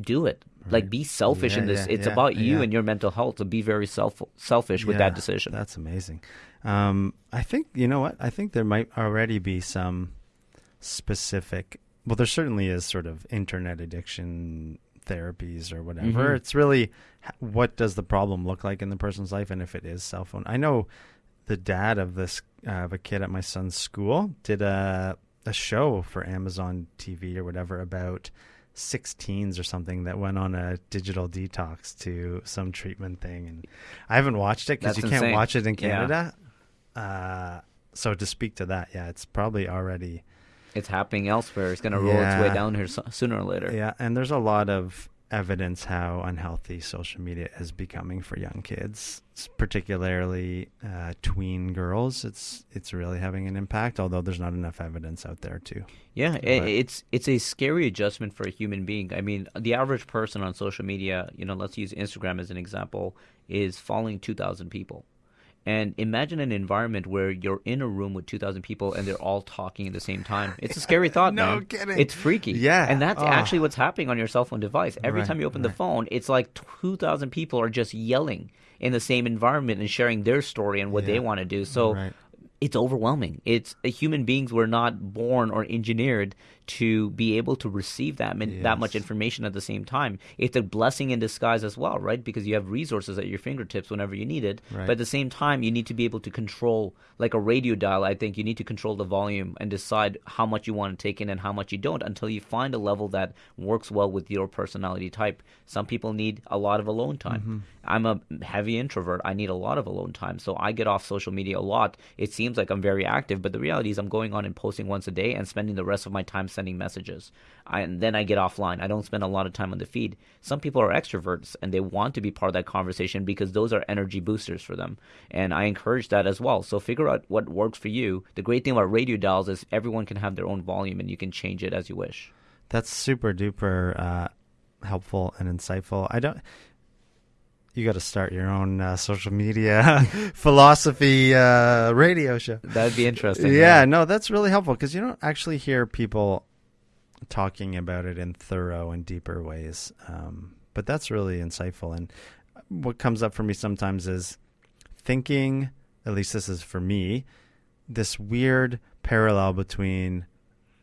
do it. Right. Like be selfish yeah, in this. it's about you and your mental health. So be very self selfish with that decision. That's amazing. Um, I think you know what? I think there might already be some specific well, there certainly is sort of internet addiction therapies or whatever. Mm-hmm. It's really what does the problem look like in the person's life, and if it is cell phone. I know the dad of this uh, of a kid at my son's school did a a show for Amazon TV or whatever about 16s or something that went on a digital detox to some treatment thing and I haven't watched it because you can't watch it in Canada. Yeah. Uh, so to speak to that, yeah, it's probably already it's happening elsewhere. It's going to roll yeah. its way down here so, sooner or later. Yeah, and there's a lot of evidence how unhealthy social media is becoming for young kids, particularly uh, tween girls. It's it's really having an impact. Although there's not enough evidence out there too. Yeah, but, it's it's a scary adjustment for a human being. I mean, the average person on social media, you know, let's use Instagram as an example, is following 2,000 people. And imagine an environment where you're in a room with 2,000 people and they're all talking at the same time. It's a scary thought, no man. kidding. It's freaky. Yeah. And that's oh. actually what's happening on your cell phone device. Every right, time you open right. the phone, it's like 2,000 people are just yelling in the same environment and sharing their story and what yeah. they want to do. So right. it's overwhelming. It's uh, human beings were not born or engineered to be able to receive that yes. that much information at the same time. It's a blessing in disguise as well, right? Because you have resources at your fingertips whenever you need it. Right. But at the same time, you need to be able to control, like a radio dial. I think you need to control the volume and decide how much you want to take in and how much you don't until you find a level that works well with your personality type. Some people need a lot of alone time. Mm-hmm. I'm a heavy introvert. I need a lot of alone time, so I get off social media a lot. It seems like I'm very active, but the reality is I'm going on and posting once a day and spending the rest of my time sending messages. I, and then I get offline. I don't spend a lot of time on the feed. Some people are extroverts and they want to be part of that conversation because those are energy boosters for them. And I encourage that as well. So figure out what works for you. The great thing about radio dials is everyone can have their own volume and you can change it as you wish. That's super duper uh, helpful and insightful. I don't you got to start your own uh, social media philosophy uh, radio show. That'd be interesting. Yeah, yeah. no, that's really helpful because you don't actually hear people talking about it in thorough and deeper ways. Um, but that's really insightful. And what comes up for me sometimes is thinking, at least this is for me, this weird parallel between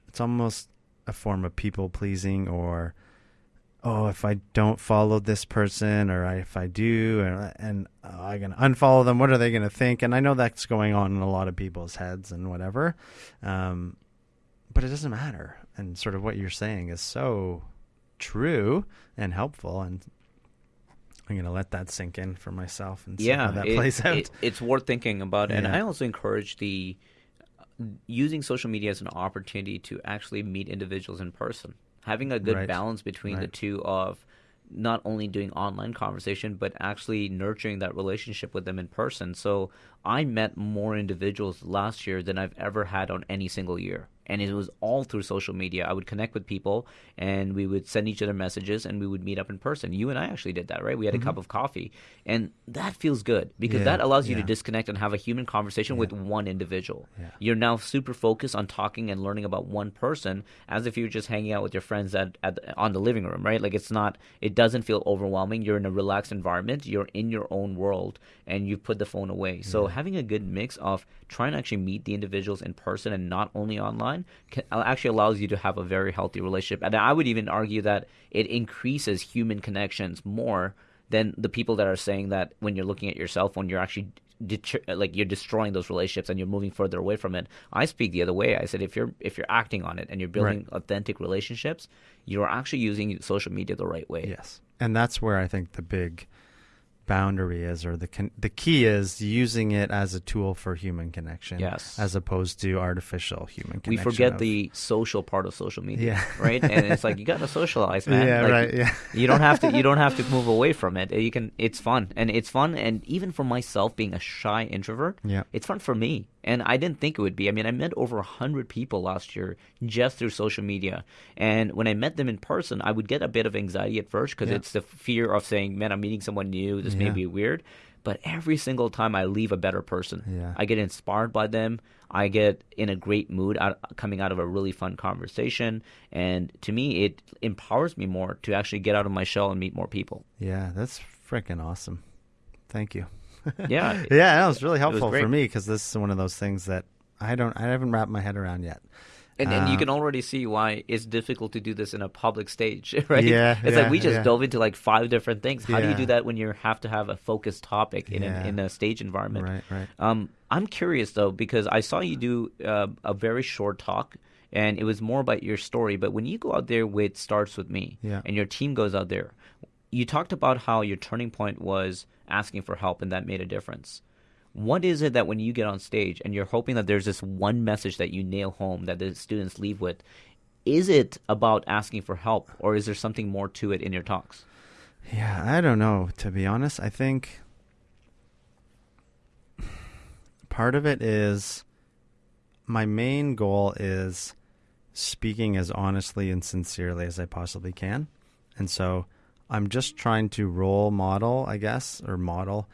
it's almost a form of people pleasing or oh, if I don't follow this person, or if I do, and, and uh, I'm gonna unfollow them, what are they gonna think? And I know that's going on in a lot of people's heads and whatever, um, but it doesn't matter. And sort of what you're saying is so true and helpful, and I'm gonna let that sink in for myself and see yeah, how that it, plays out. It, it's worth thinking about, yeah. and I also encourage the using social media as an opportunity to actually meet individuals in person having a good right. balance between right. the two of not only doing online conversation but actually nurturing that relationship with them in person so i met more individuals last year than i've ever had on any single year and it was all through social media. I would connect with people, and we would send each other messages, and we would meet up in person. You and I actually did that, right? We had a mm-hmm. cup of coffee, and that feels good because Yeah, that allows you to disconnect and have a human conversation with one individual. Yeah. You're now super focused on talking and learning about one person, as if you're just hanging out with your friends at, at on the living room, right? Like it's not. It doesn't feel overwhelming. You're in a relaxed environment. You're in your own world, and you put the phone away. So having a good mix of trying to actually meet the individuals in person and not only online can, uh, actually allows you to have a very healthy relationship. And I would even argue that it increases human connections more than the people that are saying that when you're looking at your cell phone, you're actually deter- like you're destroying those relationships and you're moving further away from it. I speak the other way. I said if you're if you're acting on it and you're building authentic relationships, you're actually using social media the right way. Yes, and that's where I think the big boundary is, or the con- the key is using it as a tool for human connection, Yes. as opposed to artificial human connection. We forget of- the social part of social media, Yeah. right? And it's like you got to socialize, man. Yeah, Like, right, yeah. you don't have to. You don't have to move away from it. You can. It's fun, and it's fun, and even for myself, being a shy introvert, Yeah. it's fun for me. And I didn't think it would be. I mean, I met over a hundred people last year just through social media, and when I met them in person, I would get a bit of anxiety at first because Yeah. it's the fear of saying, "Man, I'm meeting someone new. This may be weird." But every single time I leave a better person. Yeah. I get inspired by them. I get in a great mood out, coming out of a really fun conversation. And to me, it empowers me more to actually get out of my shell and meet more people. Yeah, that's freaking awesome. Thank you. Yeah. yeah, that was really helpful great. for me because this is one of those things that I don't, I haven't wrapped my head around yet. And, and you Uh, can already see why it's difficult to do this in a public stage, right? Yeah, it's yeah, like we just yeah. dove into like five different things. How do you do that when you have to have a focused topic in, Yeah. a, in a stage environment? Right, right. Um, I'm curious though because I saw you do uh, a very short talk, and it was more about your story. But when you go out there with starts with me, Yeah. and your team goes out there, you talked about how your turning point was asking for help, and that made a difference. What is it that when you get on stage and you're hoping that there's this one message that you nail home that the students leave with? Is it about asking for help, or is there something more to it in your talks? Yeah, I don't know. To be honest, I think part of it is my main goal is speaking as honestly and sincerely as I possibly can. And so I'm just trying to role model, I guess, or model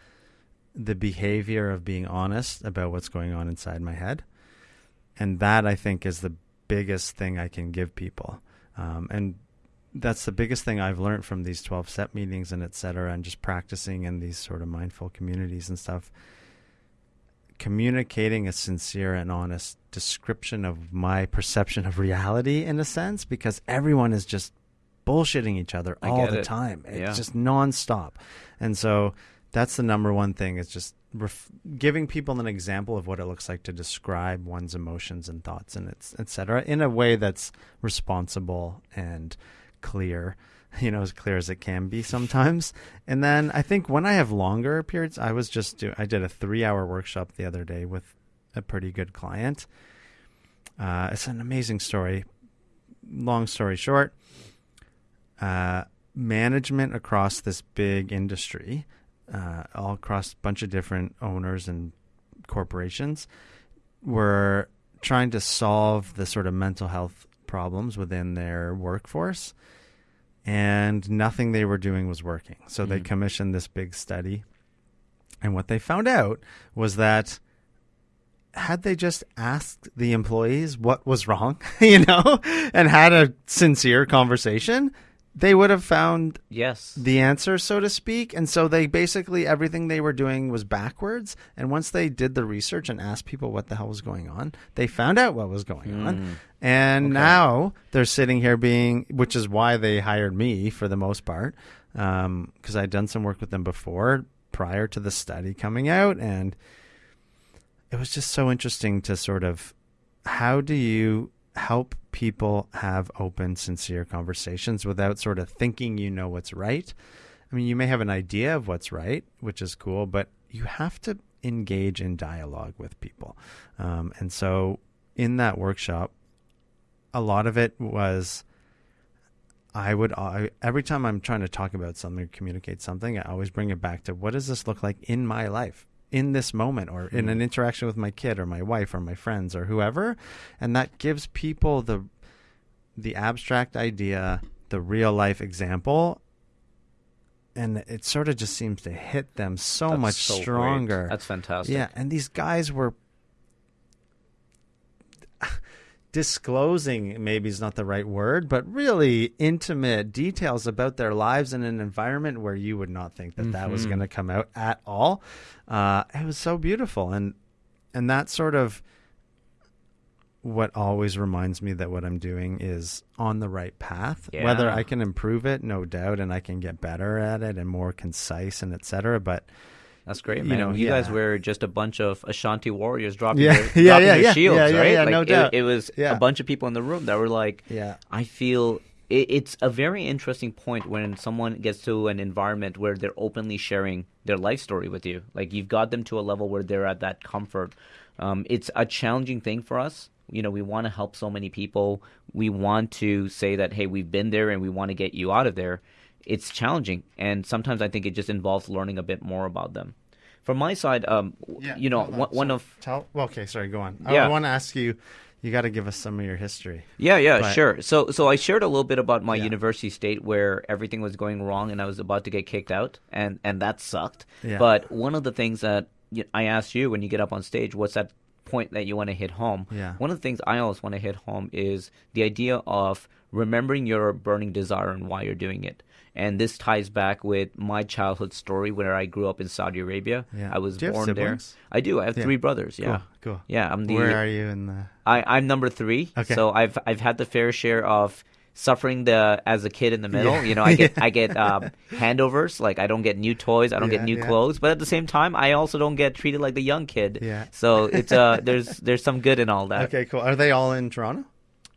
the behavior of being honest about what's going on inside my head. And that I think is the biggest thing I can give people. Um, and that's the biggest thing I've learned from these 12 step meetings and et cetera, and just practicing in these sort of mindful communities and stuff. Communicating a sincere and honest description of my perception of reality in a sense, because everyone is just bullshitting each other I all the it. time. It's Yeah. just nonstop. And so that's the number one thing is just ref- giving people an example of what it looks like to describe one's emotions and thoughts and it's et cetera in a way that's responsible and clear you know as clear as it can be sometimes and then i think when i have longer periods i was just do- i did a three hour workshop the other day with a pretty good client uh, it's an amazing story long story short uh, management across this big industry, uh, all across a bunch of different owners and corporations, were trying to solve the sort of mental health problems within their workforce, and nothing they were doing was working. So they Mhm. commissioned this big study, and what they found out was that had they just asked the employees what was wrong, you know, and had a sincere conversation, they would have found Yes. the answer, so to speak. And so they basically everything they were doing was backwards. And once they did the research and asked people what the hell was going on, they found out what was going on. Mm. And Okay. now they're sitting here being, which is why they hired me for the most part, because I'd done some work with them before prior to the study coming out. And it was just so interesting to sort of how do you help people have open, sincere conversations without sort of thinking you know what's right? I mean, you may have an idea of what's right, which is cool, but you have to engage in dialogue with people. Um, and so in that workshop, a lot of it was I would I, every time I'm trying to talk about something or communicate something, I always bring it back to what does this look like in my life, in this moment or in an hmm. interaction with my kid or my wife or my friends or whoever and that gives people the the abstract idea the real life example and it sort of just seems to hit them so That's much so great. stronger That's fantastic. yeah, and these guys were disclosing maybe is not the right word, but really intimate details about their lives in an environment where you would not think that that was Mhm. going to come out at all. Uh, it was so beautiful, and and that sort of what always reminds me that what I'm doing is on the right path. Whether I can improve it, no doubt, and I can get better at it and more concise and etc. But That's great, You man. know, you guys were just a bunch of Ashanti warriors dropping Yeah, their, yeah, dropping yeah, their yeah. shields, Yeah, yeah, right? yeah, like no it, doubt. it was Yeah. a bunch of people in the room that were like, yeah, I feel it, it's a very interesting point when someone gets to an environment where they're openly sharing their life story with you. Like you've got them to a level where they're at that comfort. Um, it's a challenging thing for us. You know, we want to help so many people. We want to say that, hey, we've been there and we want to get you out of there. It's challenging, and sometimes I think it just involves learning a bit more about them. From my side, um, you know, on. one, one of tell. Well, okay, sorry. Go on. Yeah. I, Yeah. want to ask you. You got to give us some of your history. Yeah, yeah, But- sure. So, so I shared a little bit about my Yeah. university state where everything was going wrong and I was about to get kicked out, and and that sucked. Yeah. But one of the things that I asked you when you get up on stage, what's that point that you want to hit home? Yeah. One of the things I always want to hit home is the idea of remembering your burning desire and why you're doing it. And this ties back with my childhood story where I grew up in Saudi Arabia. Yeah. I was Do you have born there. I do. I have Yeah. three brothers. Yeah. Cool. Cool. Yeah, I'm the Where are you in the? I, I'm number three. Okay. So I've I've had the fair share of suffering the as a kid in the middle. Yeah. You know, I get I get um, handovers. Like I don't get new toys. I don't Yeah, get new yeah. clothes. But at the same time, I also don't get treated like the young kid. Yeah. So it's uh there's there's some good in all that. Okay, cool. Are they all in Toronto?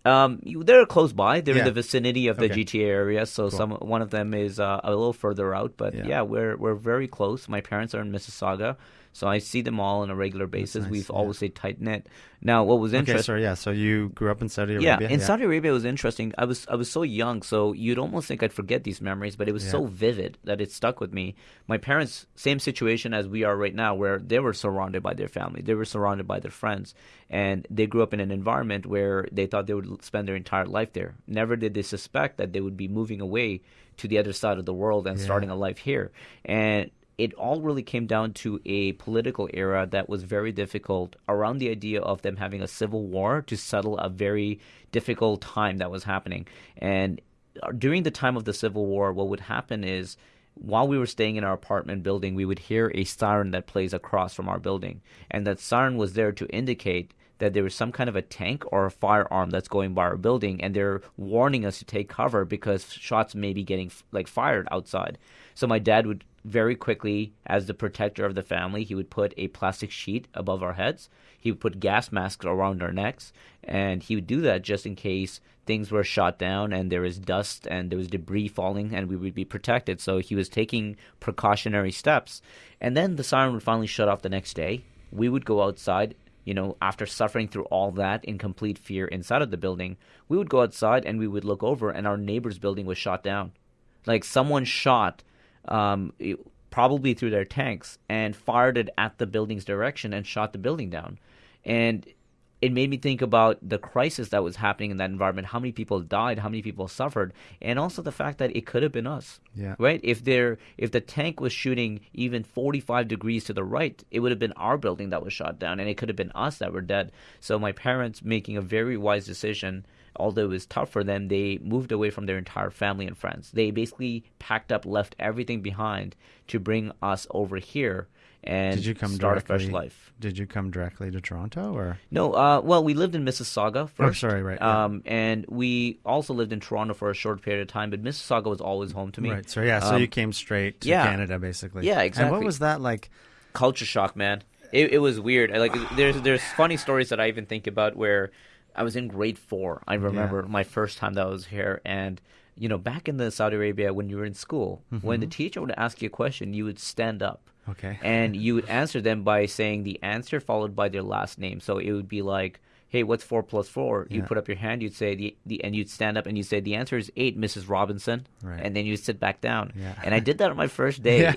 Um, you- they're close by. They're Yeah. in the vicinity of the Okay. GTA area. So Cool. some one of them is uh, a little further out. But Yeah. yeah. we're we're very close. My parents are in Mississauga. So I see them all on a regular basis. nice, We've yeah. always stayed tight knit. Now, what was interesting? Okay, interesting? Yeah. So you grew up in Saudi Arabia. Yeah, in Saudi Arabia it was interesting. I was I was so young, so you'd almost think I'd forget these memories, but it was so vivid that it stuck with me. My parents, same situation as we are right now, where they were surrounded by their family, they were surrounded by their friends, and they grew up in an environment where they thought they would spend their entire life there. Never did they suspect that they would be moving away to the other side of the world and Yeah. starting a life here. And it all really came down to a political era that was very difficult around the idea of them having a civil war to settle a very difficult time that was happening. And uh, during the time of the civil war, what would happen is while we were staying in our apartment building, we would hear a siren that plays across from our building. And that siren was there to indicate that there was some kind of a tank or a firearm that's going by our building and they're warning us to take cover because shots may be getting like fired outside. So my dad would very quickly as the protector of the family, he would put a plastic sheet above our heads. He would put gas masks around our necks and he would do that just in case things were shot down and there was dust and there was debris falling and we would be protected. So he was taking precautionary steps. And then the siren would finally shut off the next day. We would go outside you know, after suffering through all that in complete fear inside of the building, we would go outside and we would look over, and our neighbor's building was shot down. Like someone shot, um, probably through their tanks, and fired it at the building's direction and shot the building down. And it made me think about the crisis that was happening in that environment. How many people died? How many people suffered? And also the fact that it could have been us Yeah. right? If there, if the tank was shooting even 45 degrees to the right, it would have been our building that was shot down, and it could have been us that were dead. So my parents making a very wise decision, although it was tough for them, they moved away from their entire family and friends. They basically packed up, left everything behind to bring us over here and Did you come start directly? a fresh life. Did you come directly to Toronto or? No, uh, well, we lived in Mississauga first. Oh, sorry, right, yeah. Um, and we also lived in Toronto for a short period of time, but Mississauga was always home to me. Right. So yeah. So Um, you came straight to yeah. Canada, basically. Yeah, exactly. And what was that like? culture shock, man. It, it was weird. Like there's there's funny stories that I even think about where I was in grade four. I remember my first time that I was here, and you know, back in the Saudi Arabia when you were in school, when the teacher would ask you a question, you would stand up Okay. and you would answer them by saying the answer followed by their last name. So it would be like, hey, what's four plus four? You Yeah. put up your hand, you'd say the, the and you'd stand up and you'd say the answer is eight, Mrs. Robinson, Right. and then you'd sit back down. Yeah. And I did that on my first day Yeah.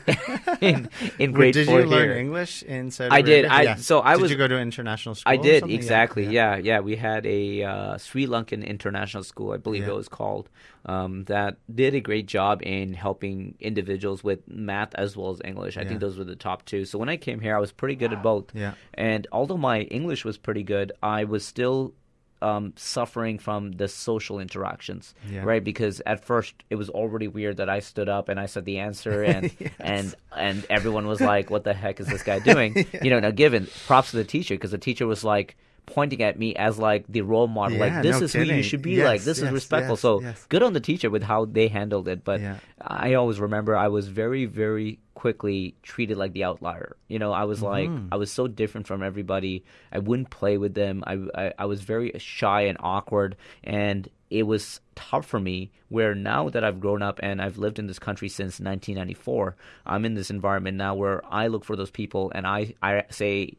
in in grade did four you learn here. English in Saudi I did. I- so I did was- you go to an international school? I did? Exactly. Yeah. yeah, We had a uh, Sri Lankan international school, I believe Yeah. it was called, um, that did a great job in helping individuals with math as well as English. I Yeah. think those were the top two. So when I came here, I was pretty good at both. Yeah. And although my English was pretty good, I was still um, suffering from the social interactions, Yeah. right? Because at first it was already weird that I stood up and I said the answer, and and and everyone was like, "What the heck is this guy doing?" You know. Now, given props to the teacher because the teacher was like pointing at me as like the role model, Yeah, like this no is who you should be Yes, like. This is respectful. yes, so yes. good on the teacher with how they handled it. But Yeah. I always remember I was very, very quickly treated like the outlier. You know, I was like, Mm-hmm. I was so different from everybody. I wouldn't play with them. I, I, I was very shy and awkward. And it was tough for me where now that I've grown up and I've lived in this country since 1994, I'm in this environment now where I look for those people and I, I say,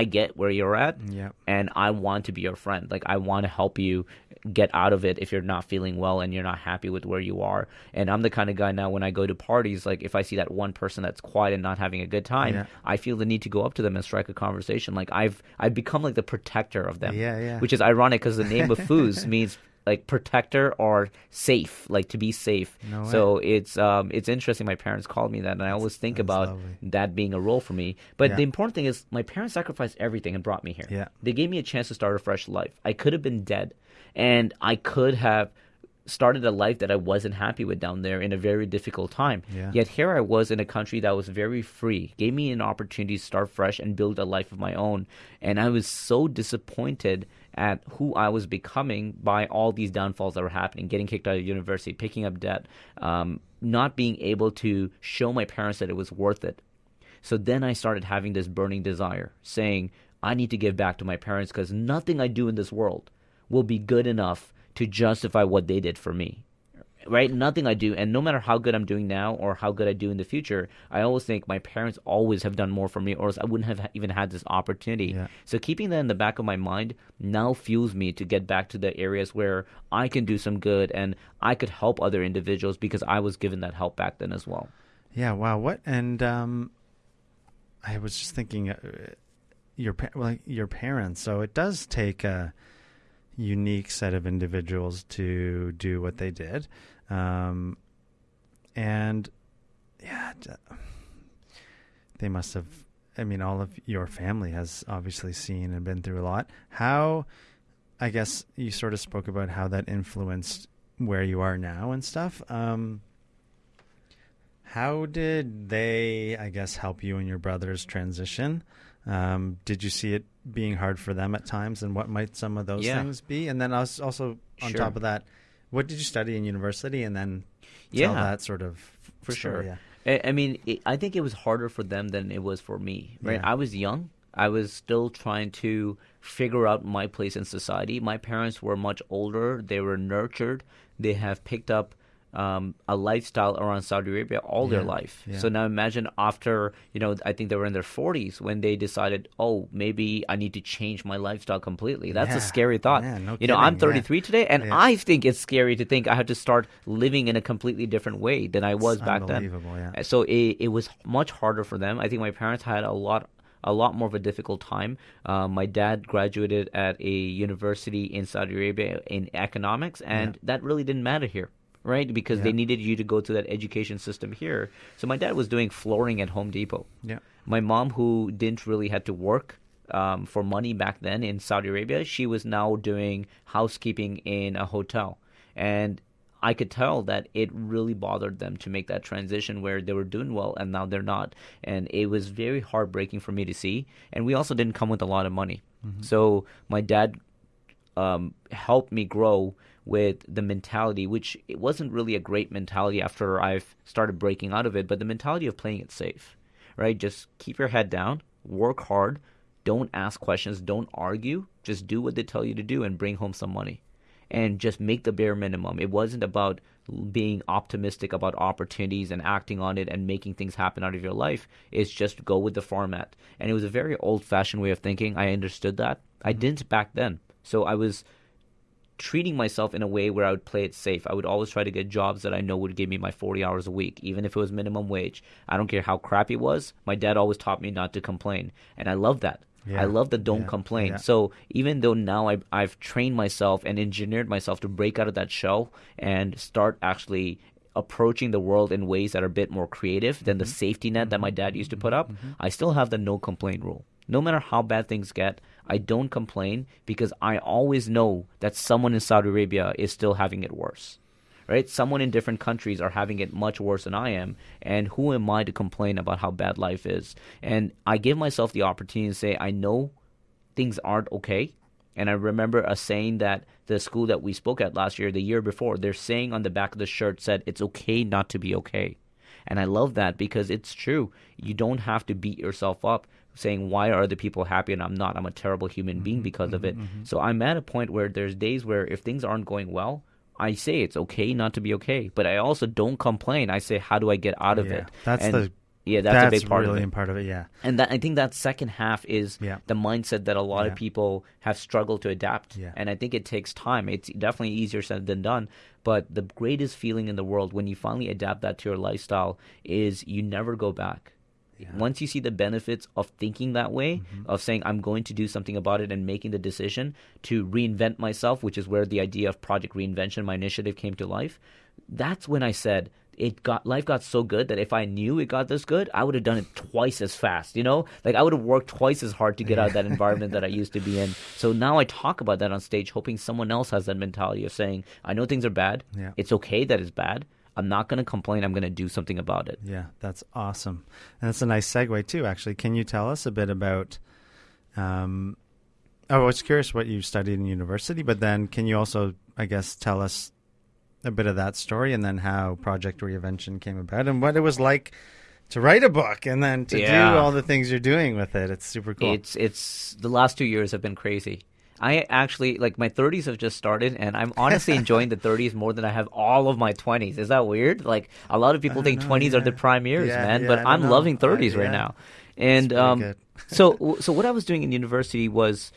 I get where you're at Yeah. and I want to be your friend. Like I want to help you get out of it if you're not feeling well and you're not happy with where you are. And I'm the kind of guy now when I go to parties, like if I see that one person that's quiet and not having a good time, Yeah. I feel the need to go up to them and strike a conversation. Like I've I've become like the protector of them. Yeah, yeah. Which is ironic because the name of Foos means like protector or safe, like to be safe. No so it's um it's interesting. My parents called me that, and I always think about lovely. that being a role for me. But Yeah. the important thing is my parents sacrificed everything and brought me here. Yeah. They gave me a chance to start a fresh life. I could have been dead, and I could have started a life that I wasn't happy with down there in a very difficult time. Yeah. Yet here I was in a country that was very free, gave me an opportunity to start fresh and build a life of my own. And I was so disappointed at who I was becoming by all these downfalls that were happening, getting kicked out of university, picking up debt, um, not being able to show my parents that it was worth it. So then I started having this burning desire, saying, I need to give back to my parents because nothing I do in this world will be good enough to justify what they did for me. Right? Nothing I do, and no matter how good I'm doing now or how good I do in the future, I always think my parents always have done more for me, or else I wouldn't have even had this opportunity. Yeah. So keeping that in the back of my mind now fuels me to get back to the areas where I can do some good and I could help other individuals because I was given that help back then as well. Yeah. Wow. What? And um, I was just thinking, uh, your pa- well, your parents. So it does take a unique set of individuals to do what they did, um, and yeah, they must have. I mean, all of your family has obviously seen and been through a lot. How, I guess, you sort of spoke about how that influenced where you are now and stuff. Um, how did they, I guess, help you and your brother's transition? Um, did you see it being hard for them at times, and what might some of those Yeah. things be? And then also, also on Sure. top of that, what did you study in university, and then tell Yeah. that sort of For story, sure. Yeah. I, I mean, it, I think it was harder for them than it was for me. Right? Yeah. I was young. I was still trying to figure out my place in society. My parents were much older. They were nurtured. They have picked up um, a lifestyle around Saudi Arabia all their life. yeah. So now imagine after, you know, I think they were in their 40s when they decided, oh, maybe I need to change my lifestyle completely. That's Yeah, a scary thought. no you know, I'm kidding, yeah. 33 today, and Yeah. I think it's scary to think I have to start living in a completely different way than I was It's back then. yeah. Uh, So it, it was much harder for them. I think my parents had a lot a lot more of a difficult time. Um, my dad graduated at a university in Saudi Arabia in economics, and that really didn't matter here, right? Because they needed you to go to that education system here. So my dad was doing flooring at Home Depot. Yeah. My mom, who didn't really had to work um, for money back then in Saudi Arabia, she was now doing housekeeping in a hotel, and I could tell that it really bothered them to make that transition where they were doing well and now they're not, and it was very heartbreaking for me to see. And we also didn't come with a lot of money, so my dad um, helped me grow with the mentality, which it wasn't really a great mentality after I've started breaking out of it, but the mentality of playing it safe, right? Just keep your head down, work hard, don't ask questions, don't argue, just do what they tell you to do and bring home some money. And just make the bare minimum. It wasn't about being optimistic about opportunities and acting on it and making things happen out of your life. It's just go with the format. And it was a very old fashioned way of thinking. I understood that. I mm-hmm. didn't back then So I was treating myself in a way where I would play it safe. I would always try to get jobs that I know would give me my 40 hours a week, even if it was minimum wage. I don't care how crappy it was. My dad always taught me not to complain, and I love that. Yeah. I love the don't Yeah. complain. Yeah. So even though now I, I've trained myself and engineered myself to break out of that shell and start actually approaching the world in ways that are a bit more creative than the mm-hmm. safety net that my dad used to put up, mm-hmm. I still have the no complain rule. No matter how bad things get, I don't complain because I always know that someone in Saudi Arabia is still having it worse right? Someone in different countries are having it much worse than I am, and who am I to complain about how bad life is? And I give myself the opportunity to say, I know things aren't okay. And I remember a saying that the school that we spoke at last year, the year before, they're saying on the back of the shirt said, It's okay not to be okay. And I love that because it's true. You don't have to beat yourself up saying, Why are other people happy and I'm not? I'm a terrible human being mm-hmm, because of mm-hmm, it. Mm-hmm. So I'm at a point where there's days where if things aren't going well, I say it's okay not to be okay, but I also don't complain. I say, how do I get out of Yeah, it? that's And- the- yeah, that's, That's, a big part really of it. part of it. Yeah. And that I think that second half is Yeah. the mindset that a lot Yeah. of people have struggled to adapt. Yeah. And I think it takes time. It's definitely easier said than done. But the greatest feeling in the world when you finally adapt that to your lifestyle is you never go back. Once you see the benefits of thinking that way, Mm-hmm. of saying I'm going to do something about it and making the decision to reinvent myself, which is where the idea of project reinvention, my initiative came to life, that's when I said it got life got so good that if I knew it got this good, I would have done it twice as fast. You know, like I would have worked twice as hard to get out of that environment that I used to be in. So now I talk about that on stage, hoping someone else has that mentality of saying, I know things are bad. Yeah. It's okay that it's bad. I'm not going to complain. I'm going to do something about it. Yeah, that's awesome. And that's a nice segue too. Actually, can you tell us a bit about? Um, oh, I was curious what you studied in university, but then can you also, I guess, tell us a bit of that story and then how Project Reinvention came about and what it was like to write a book and then to Yeah. do all the things you're doing with it. It's super cool. It's it's the last two years have been crazy. I actually like my 30s have just started, and I'm honestly enjoying the 30s more than I have all of my 20s. Is that weird? Like a lot of people think know, 20s are the prime years, Yeah, man. yeah, but I'm know. loving 30s Uh, right yeah. now. And um, so so what I was doing in university was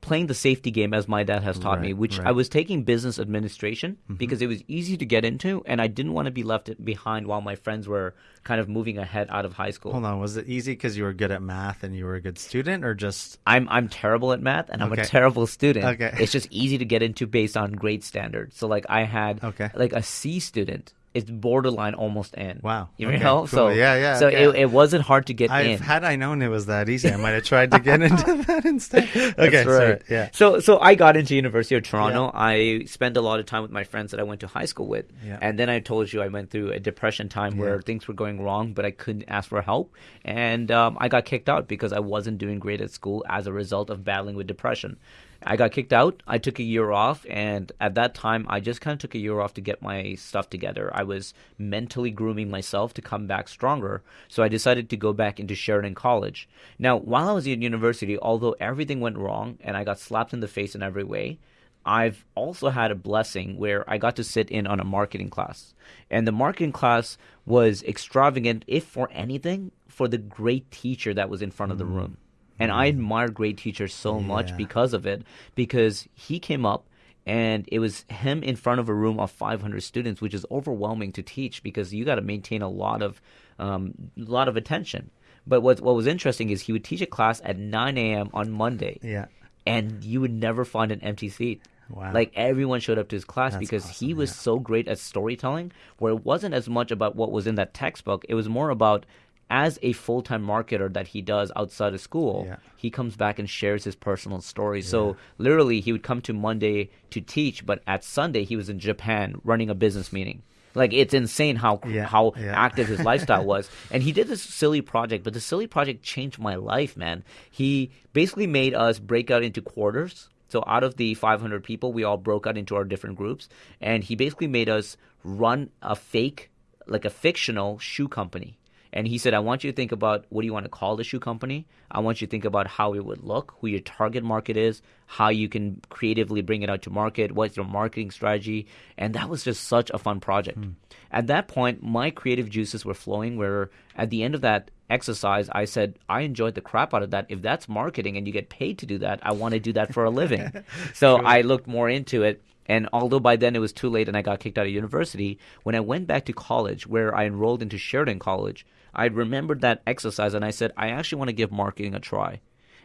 playing the safety game as my dad has taught me, which right. I was taking business administration mm-hmm. because it was easy to get into, and I didn't want to be left behind while my friends were kind of moving ahead out of high school. Hold on, was it easy because you were good at math and you were a good student, or just I'm I'm terrible at math and I'm Okay. a terrible student. Okay. It's just easy to get into based on grade standards. So like I had Okay. like a C student. It's borderline almost in. Wow. You Okay, know? cool. So Yeah, yeah, So okay. it, it wasn't hard to get I've, in. had I known it was that easy, I might have tried to get into that instead. Okay, That's sorry. right. Yeah. So so I got into University of Toronto. I spent a lot of time with my friends that I went to high school with. Yeah. And then I told you I went through a depression time where things were going wrong, but I couldn't ask for help. And um, I got kicked out because I wasn't doing great at school as a result of battling with depression. I got kicked out. I took a year off, and at that time, I just kind of took a year off to get my stuff together. I was mentally grooming myself to come back stronger, so I decided to go back into Sheridan College. Now, while I was in university, although everything went wrong and I got slapped in the face in every way, I've also had a blessing where I got to sit in on a marketing class. And the marketing class was extravagant, if for anything, for the great teacher that was in front of the mm. room. And I admire great teachers so much because of it, because he came up and it was him in front of a room of 500 students, which is overwhelming to teach because you got to maintain a lot of um, lot of attention. But what what was interesting is he would teach a class at 9 a.m. on Monday Yeah. and you would never find an empty seat. Wow. Like everyone showed up to his class That's because he was yeah. so great at storytelling, where it wasn't as much about what was in that textbook. It was more about as a full time marketer that he does outside of school, Yeah. he comes back and shares his personal story. So literally, he would come to Monday to teach, but at Sunday, he was in Japan running a business meeting. Like it's insane how Yeah, how yeah. active his lifestyle was. And he did this silly project, but the silly project changed my life, man. He basically made us break out into quarters. So out of the 500 people, we all broke out into our different groups, and he basically made us run a fake, like a fictional shoe company. And he said, I want you to think about what do you want to call the shoe company? I want you to think about how it would look, who your target market is, how you can creatively bring it out to market, what's your marketing strategy. And that was just such a fun project. Hmm. At that point, my creative juices were flowing where at the end of that exercise, I said I enjoyed the crap out of that. If that's marketing and you get paid to do that, I want to do that for a living. so I looked more into it. And although by then it was too late and I got kicked out of university, when I went back to college, where I enrolled into Sheridan College, I remembered that exercise and I said, I actually want to give marketing a try.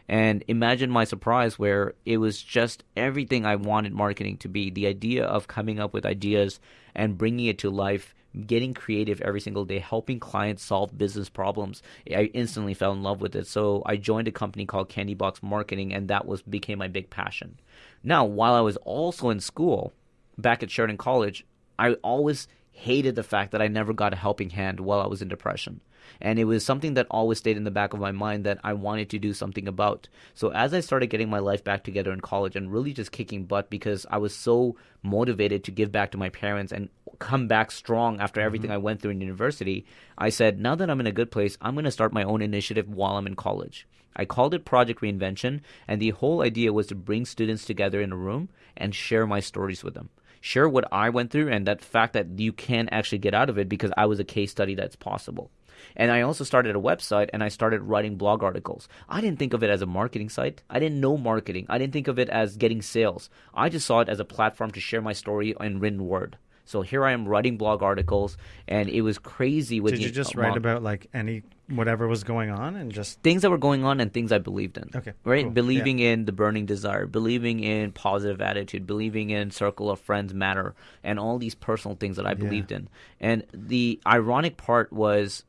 And imagine my surprise where it was just everything I wanted marketing to be the idea of coming up with ideas and bringing it to life, getting creative every single day, helping clients solve business problems. I instantly fell in love with it. So I joined a company called Candy Box Marketing, and that was became my big passion. Now, while I was also in school back at Sheridan College, I always hated the fact that I never got a helping hand while I was in depression. And it was something that always stayed in the back of my mind that I wanted to do something about. So as I started getting my life back together in college and really just kicking butt because I was so motivated to give back to my parents and come back strong after everything mm-hmm. I went through in university, I said, now that I'm in a good place, I'm going to start my own initiative while I'm in college. I called it Project Reinvention, and the whole idea was to bring students together in a room and share my stories with them share what I went through and that fact that you can actually get out of it because I was a case study that's possible. And I also started a website and I started writing blog articles. I didn't think of it as a marketing site. I didn't know marketing. I didn't think of it as getting sales. I just saw it as a platform to share my story in written word. So here I am writing blog articles, and it was crazy. With Did you just write about like any whatever was going on and just things that were going on and things I believed in? Okay, right. Cool. Believing yeah. in the burning desire, believing in positive attitude, believing in circle of friends matter, and all these personal things that I believed yeah. in. And the ironic part was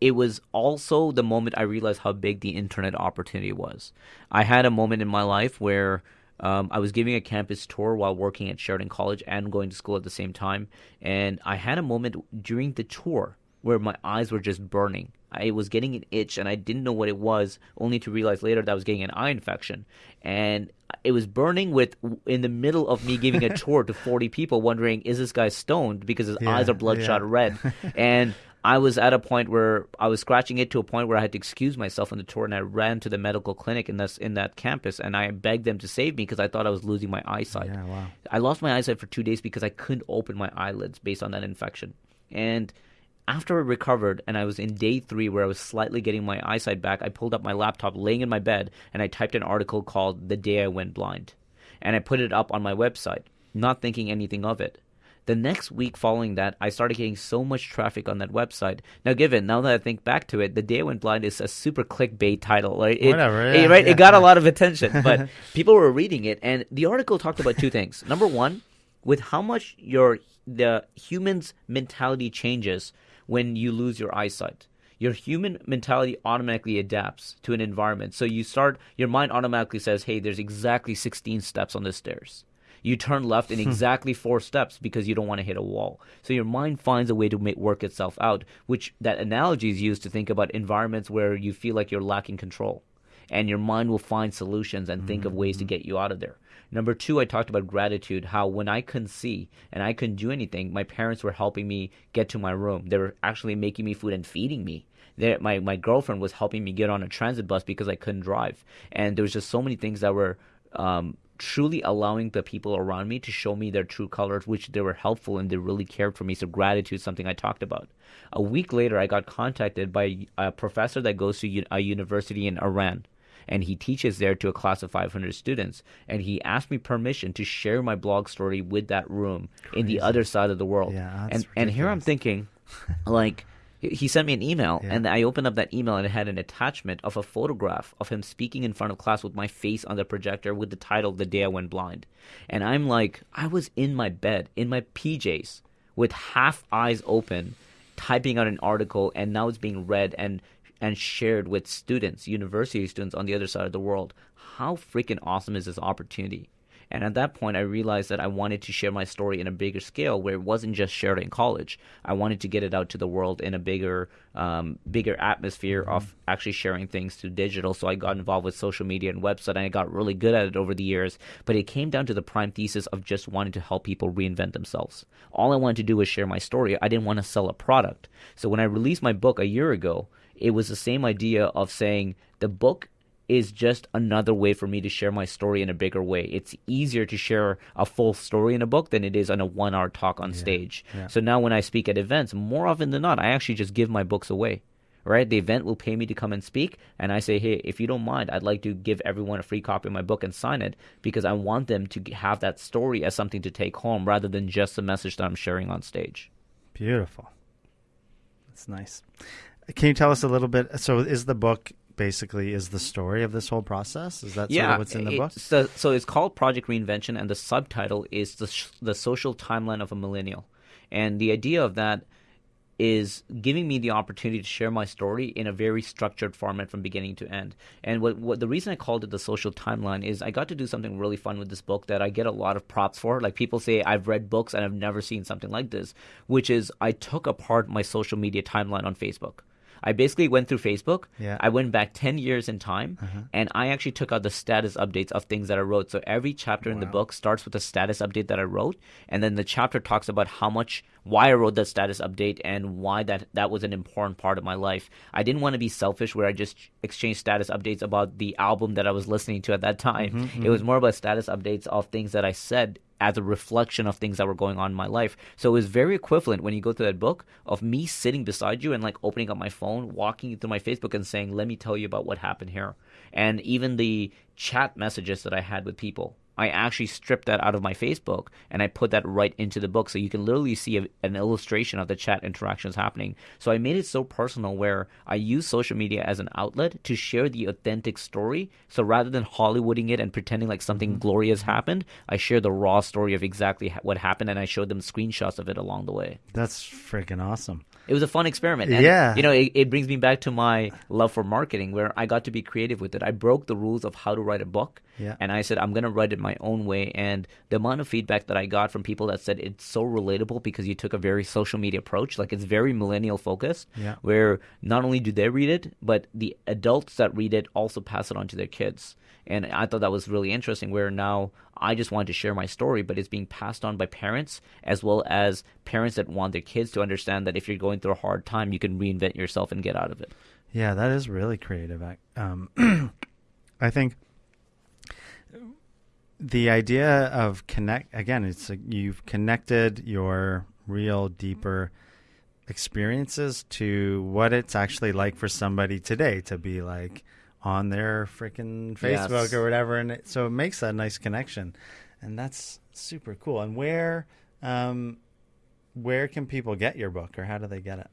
it was also the moment I realized how big the internet opportunity was. I had a moment in my life where um, I was giving a campus tour while working at Sheridan College and going to school at the same time. And I had a moment during the tour where my eyes were just burning. I was getting an itch and I didn't know what it was, only to realize later that I was getting an eye infection. And it was burning with in the middle of me giving a tour to 40 people wondering, is this guy stoned because his yeah, eyes are bloodshot yeah. red? And I was at a point where I was scratching it to a point where I had to excuse myself on the tour, and I ran to the medical clinic in this in that campus, and I begged them to save me because I thought I was losing my eyesight. Yeah, wow. I lost my eyesight for two days because I couldn't open my eyelids based on that infection, and after I recovered and I was in day three where I was slightly getting my eyesight back, I pulled up my laptop laying in my bed and I typed an article called The Day I Went Blind. And I put it up on my website, not thinking anything of it. The next week following that, I started getting so much traffic on that website. Now, given now that I think back to it, the day I went blind is a super clickbait title, right? It, Whatever, yeah, it, right? Yeah. It got a lot of attention, but people were reading it, and the article talked about two things. Number one, with how much your the human's mentality changes when you lose your eyesight your human mentality automatically adapts to an environment. So you start, your mind automatically says, hey, there's exactly 16 steps on the stairs you turn left in hmm. exactly four steps because you don't want to hit a wall. So your mind finds a way to make work itself out, which that analogy is used to think about environments where you feel like you're lacking control. And your mind will find solutions and think mm-hmm. of ways to mm-hmm. get you out of there. Number two, I talked about gratitude, how when I couldn't see and I couldn't do anything, my parents were helping me get to my room. They were actually making me food and feeding me. They're, my, my girlfriend was helping me get on a transit bus because I couldn't drive. And there was just so many things that were um, truly allowing the people around me to show me their true colors, which they were helpful and they really cared for me. So gratitude is something I talked about. A week later, I got contacted by a professor that goes to a university in Iran. And he teaches there to a class of 500 students. And he asked me permission to share my blog story with that room Crazy. in the other side of the world. Yeah, and, and here I'm thinking, like, he sent me an email, yeah. and I opened up that email, and it had an attachment of a photograph of him speaking in front of class with my face on the projector with the title "The Day I Went Blind." And I'm like, I was in my bed in my PJs with half eyes open, typing out an article, and now it's being read and and shared with students, university students on the other side of the world. How freaking awesome is this opportunity? And at that point, I realized that I wanted to share my story in a bigger scale, where it wasn't just shared in college. I wanted to get it out to the world in a bigger, um, bigger atmosphere mm-hmm. of actually sharing things through digital. So I got involved with social media and website, and I got really good at it over the years. But it came down to the prime thesis of just wanting to help people reinvent themselves. All I wanted to do was share my story. I didn't want to sell a product. So when I released my book a year ago, it was the same idea of saying the book is just another way for me to share my story in a bigger way. It's easier to share a full story in a book than it is on a one hour talk on yeah, stage. Yeah. So now when I speak at events, more often than not, I actually just give my books away. right? The event will pay me to come and speak, and I say, hey, if you don't mind, I'd like to give everyone a free copy of my book and sign it because I want them to have that story as something to take home rather than just the message that I'm sharing on stage. Beautiful. That's nice. Can you tell us a little bit? So, is the book basically is the story of this whole process? Is that yeah, sort of what's in the book? So, so it's called Project Reinvention, and the subtitle is the the social timeline of a millennial. And the idea of that is giving me the opportunity to share my story in a very structured format from beginning to end. And what, what the reason I called it the social timeline is I got to do something really fun with this book that I get a lot of props for. Like people say I've read books and I've never seen something like this, which is I took apart my social media timeline on Facebook. I basically went through Facebook. Yeah. I went back 10 years in time Uh-huh. and I actually took out the status updates of things that I wrote. So every chapter in the book starts with a status update that I wrote and then the chapter talks about how much why I wrote that status update and why that that was an important part of my life. I didn't want to be selfish where I just exchanged status updates about the album that I was listening to at that time. Mm-hmm, It was more about status updates of things that I said as a reflection of things that were going on in my life. So it was very equivalent when you go through that book of me sitting beside you and like opening up my phone, walking you through my Facebook and saying, "Let me tell you about what happened here." And even the chat messages that I had with people. I actually stripped that out of my Facebook and I put that right into the book so you can literally see a, an illustration of the chat interactions happening. So I made it so personal where I use social media as an outlet to share the authentic story. So rather than Hollywooding it and pretending like something mm-hmm. glorious happened, I share the raw story of exactly what happened and I showed them screenshots of it along the way. That's freaking awesome. It was a fun experiment. And, Yeah. You know, it, it brings me back to my love for marketing where I got to be creative with it. I broke the rules of how to write a book. Yeah. And I said, I'm going to write it my own way. And the amount of feedback that I got from people that said it's so relatable because you took a very social media approach, like it's very millennial focused, Yeah. where not only do they read it, but the adults that read it also pass it on to their kids. And I thought that was really interesting where now I just wanted to share my story, but it's being passed on by parents as well as parents that want their kids to understand that if you're going through a hard time, you can reinvent yourself and get out of it. Yeah, that is really creative. I- Um, I think the idea of connect again, it's like you've connected your real deeper experiences to what it's actually like for somebody today to be like on their freaking Facebook Yes. or whatever, and it, so it makes that nice connection, and that's super cool. And where, um, where can people get your book, or how do they get it?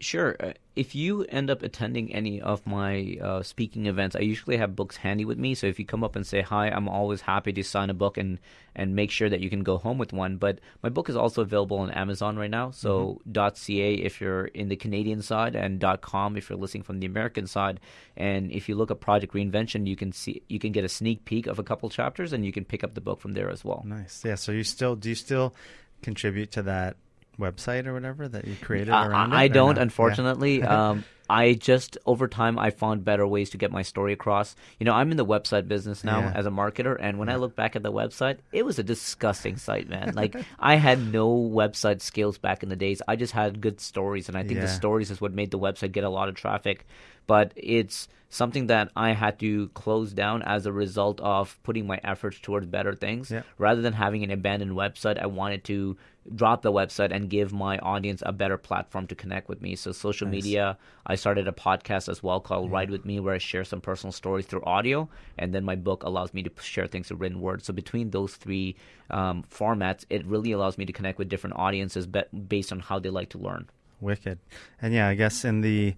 Sure. Uh, If you end up attending any of my uh, speaking events, I usually have books handy with me. So if you come up and say hi, I'm always happy to sign a book and, and make sure that you can go home with one. But my book is also available on Amazon right now. So .ca if you're in the Canadian side and .com if you're listening from the American side. And if you look at Project Reinvention, you can see you can get a sneak peek of a couple chapters and you can pick up the book from there as well. Nice. Yeah. So you still do you still contribute to that website or whatever that you created Uh, around I it? or don't, no? Yeah. unfortunately. um, I just over time I found better ways to get my story across. You know, I'm in the website business now Yeah. as a marketer, and when I look back at the website, it was a disgusting site, man. Like I had no website skills back in the days. I just had good stories, and I think the stories is what made the website get a lot of traffic. But it's something that I had to close down as a result of putting my efforts towards better things. Yeah. Rather than having an abandoned website, I wanted to drop the website and give my audience a better platform to connect with me. So social Nice. media, I started a podcast as well called Ride with Me, where I share some personal stories through audio, and then my book allows me to share things through written words. So between those three um, formats, it really allows me to connect with different audiences be- based on how they like to learn. Wicked. And yeah, I guess in the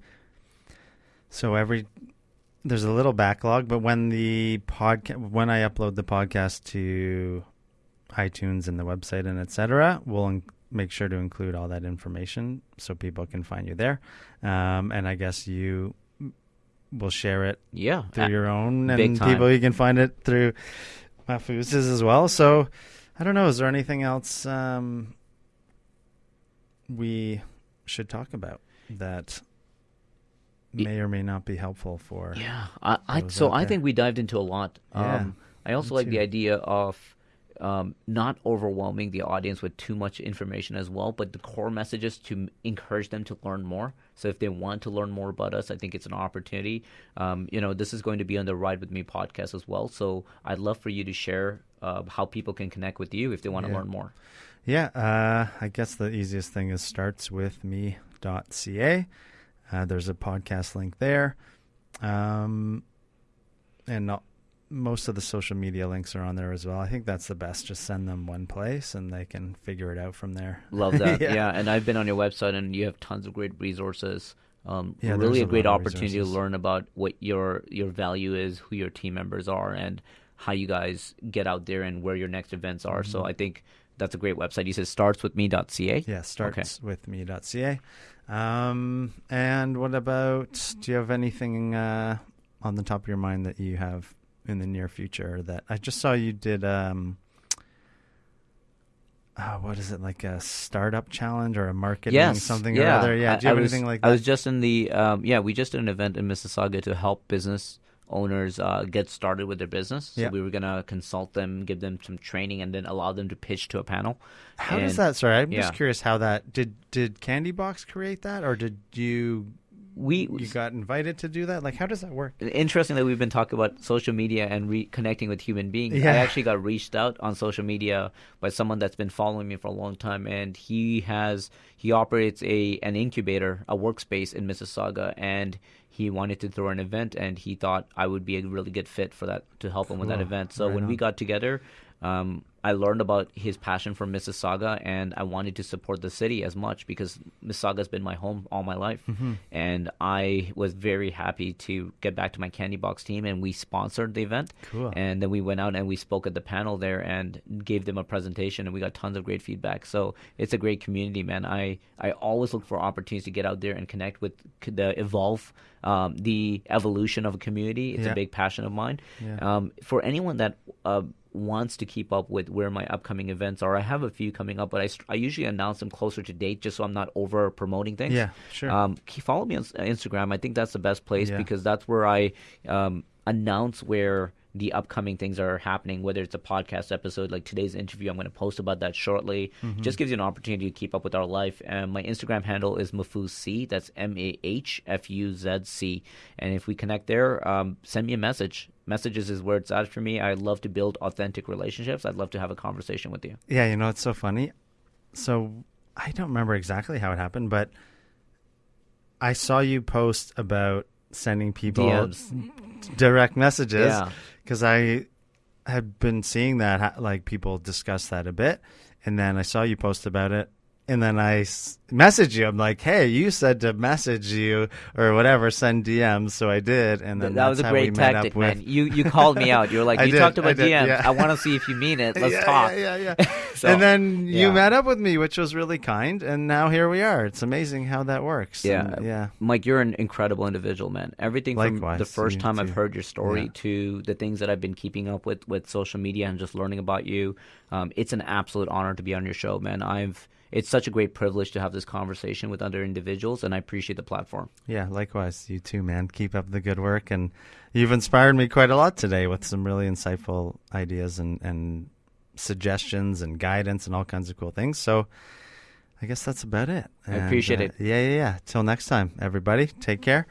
so every there's a little backlog, but when the podcast when I upload the podcast to iTunes and the website and etc., we'll in- make sure to include all that information so people can find you there. Um, and I guess you will share it Yeah, through your own, and time. people you can find it through Mahfuz's as well. So I don't know. Is there anything else um, we should talk about that may or may not be helpful for? Yeah, I, I so I think we dived into a lot. Yeah, Um, I also like the idea of um, not overwhelming the audience with too much information as well, but the core messages to m- encourage them to learn more. So if they want to learn more about us, I think it's an opportunity. Um, you know, this is going to be on the Ride with Me podcast as well. So I'd love for you to share uh, how people can connect with you if they want to Yeah. learn more. Yeah, uh, I guess the easiest thing is starts with me.ca. Uh, there's a podcast link there. Um, and not, most of the social media links are on there as well. I think that's the best. Just send them one place and they can figure it out from there. Love that. Yeah. yeah. and I've been on your website and you have tons of great resources. Um, Yeah, really a a great opportunity to learn about what your your value is, who your team members are, and how you guys get out there and where your next events are. So I think that's a great website. You said startswithme.ca. Yeah, starts with me.ca. Um, and what about, do you have anything uh, on the top of your mind that you have in the near future that I just saw you did? Um, uh, what is it like a startup challenge or a marketing Yes, something yeah. or other? Yeah, I- do you have I was, anything like that? I was just in the um, yeah. We just did an event in Mississauga to help business owners uh, get started with their business. So Yeah. we were gonna consult them, give them some training, and then allow them to pitch to a panel. how does that? Sorry, I'm yeah. just curious how that did. Did Candy Box create that, or did you We you got invited to do that? Like, how does that work? interesting that we've been talking about social media and reconnecting with human beings. Yeah. I actually got reached out on social media by someone that's been following me for a long time, and he has he operates a an incubator, a workspace in Mississauga, and he wanted to throw an event, and he thought I would be a really good fit for that to help him with that event. So Right when we got together. Um, I learned about his passion for Mississauga, and I wanted to support the city as much because Mississauga has been my home all my life. Mm-hmm. And I was very happy to get back to my Candy Box team, and we sponsored the event. Cool. And then we went out and we spoke at the panel there and gave them a presentation, and we got tons of great feedback. So it's a great community, man. I I always look for opportunities to get out there and connect with the evolve, um, the evolution of a community. It's Yeah. a big passion of mine. Yeah. Um, for anyone that uh, wants to keep up with where my upcoming events are, I have a few coming up, but I, I usually announce them closer to date just so I'm not over promoting things. Yeah, sure. Um, follow me on Instagram. I think that's the best place Yeah. because that's where I um, announce where the upcoming things are happening, whether it's a podcast episode like today's interview. I'm going to post about that shortly. Mm-hmm. Just gives you an opportunity to keep up with our life. And my Instagram handle is Mahfuz That's M A H F U Z C. And if we connect there, um, send me a message. Messages is where it's at for me. I love to build authentic relationships. I'd love to have a conversation with you. Yeah, you know it's so funny. So I don't remember exactly how it happened, but I saw you post about sending people DMs. direct messages Yeah. because I had been seeing that like people discuss that a bit, and then I saw you post about it, and then I s- message you. I'm like, hey, you said to message you or whatever, send DMs, so I did, and then that was a how we great met tactic, up with. man. You you called me out. You were like, you did, talked I about did, DMs. yeah. I want to see if you mean it. Let's yeah, talk. Yeah, yeah, yeah. So, and then you yeah. met up with me, which was really kind, and now here we are. It's amazing how that works. Yeah, And, yeah. Mike, you're an incredible individual, man. Everything from the first time I've heard your story to the things that I've been keeping up with with social media and just learning about you. Um, it's an absolute honor to be on your show, man. I've it's such a great privilege to have this conversation with other individuals, and I appreciate the platform. Yeah, likewise. You too, man. Keep up the good work. And you've inspired me quite a lot today with some really insightful ideas and, and suggestions and guidance and all kinds of cool things. So I guess that's about it. I appreciate uh, it. Yeah, yeah, yeah. Till next time, everybody. Take care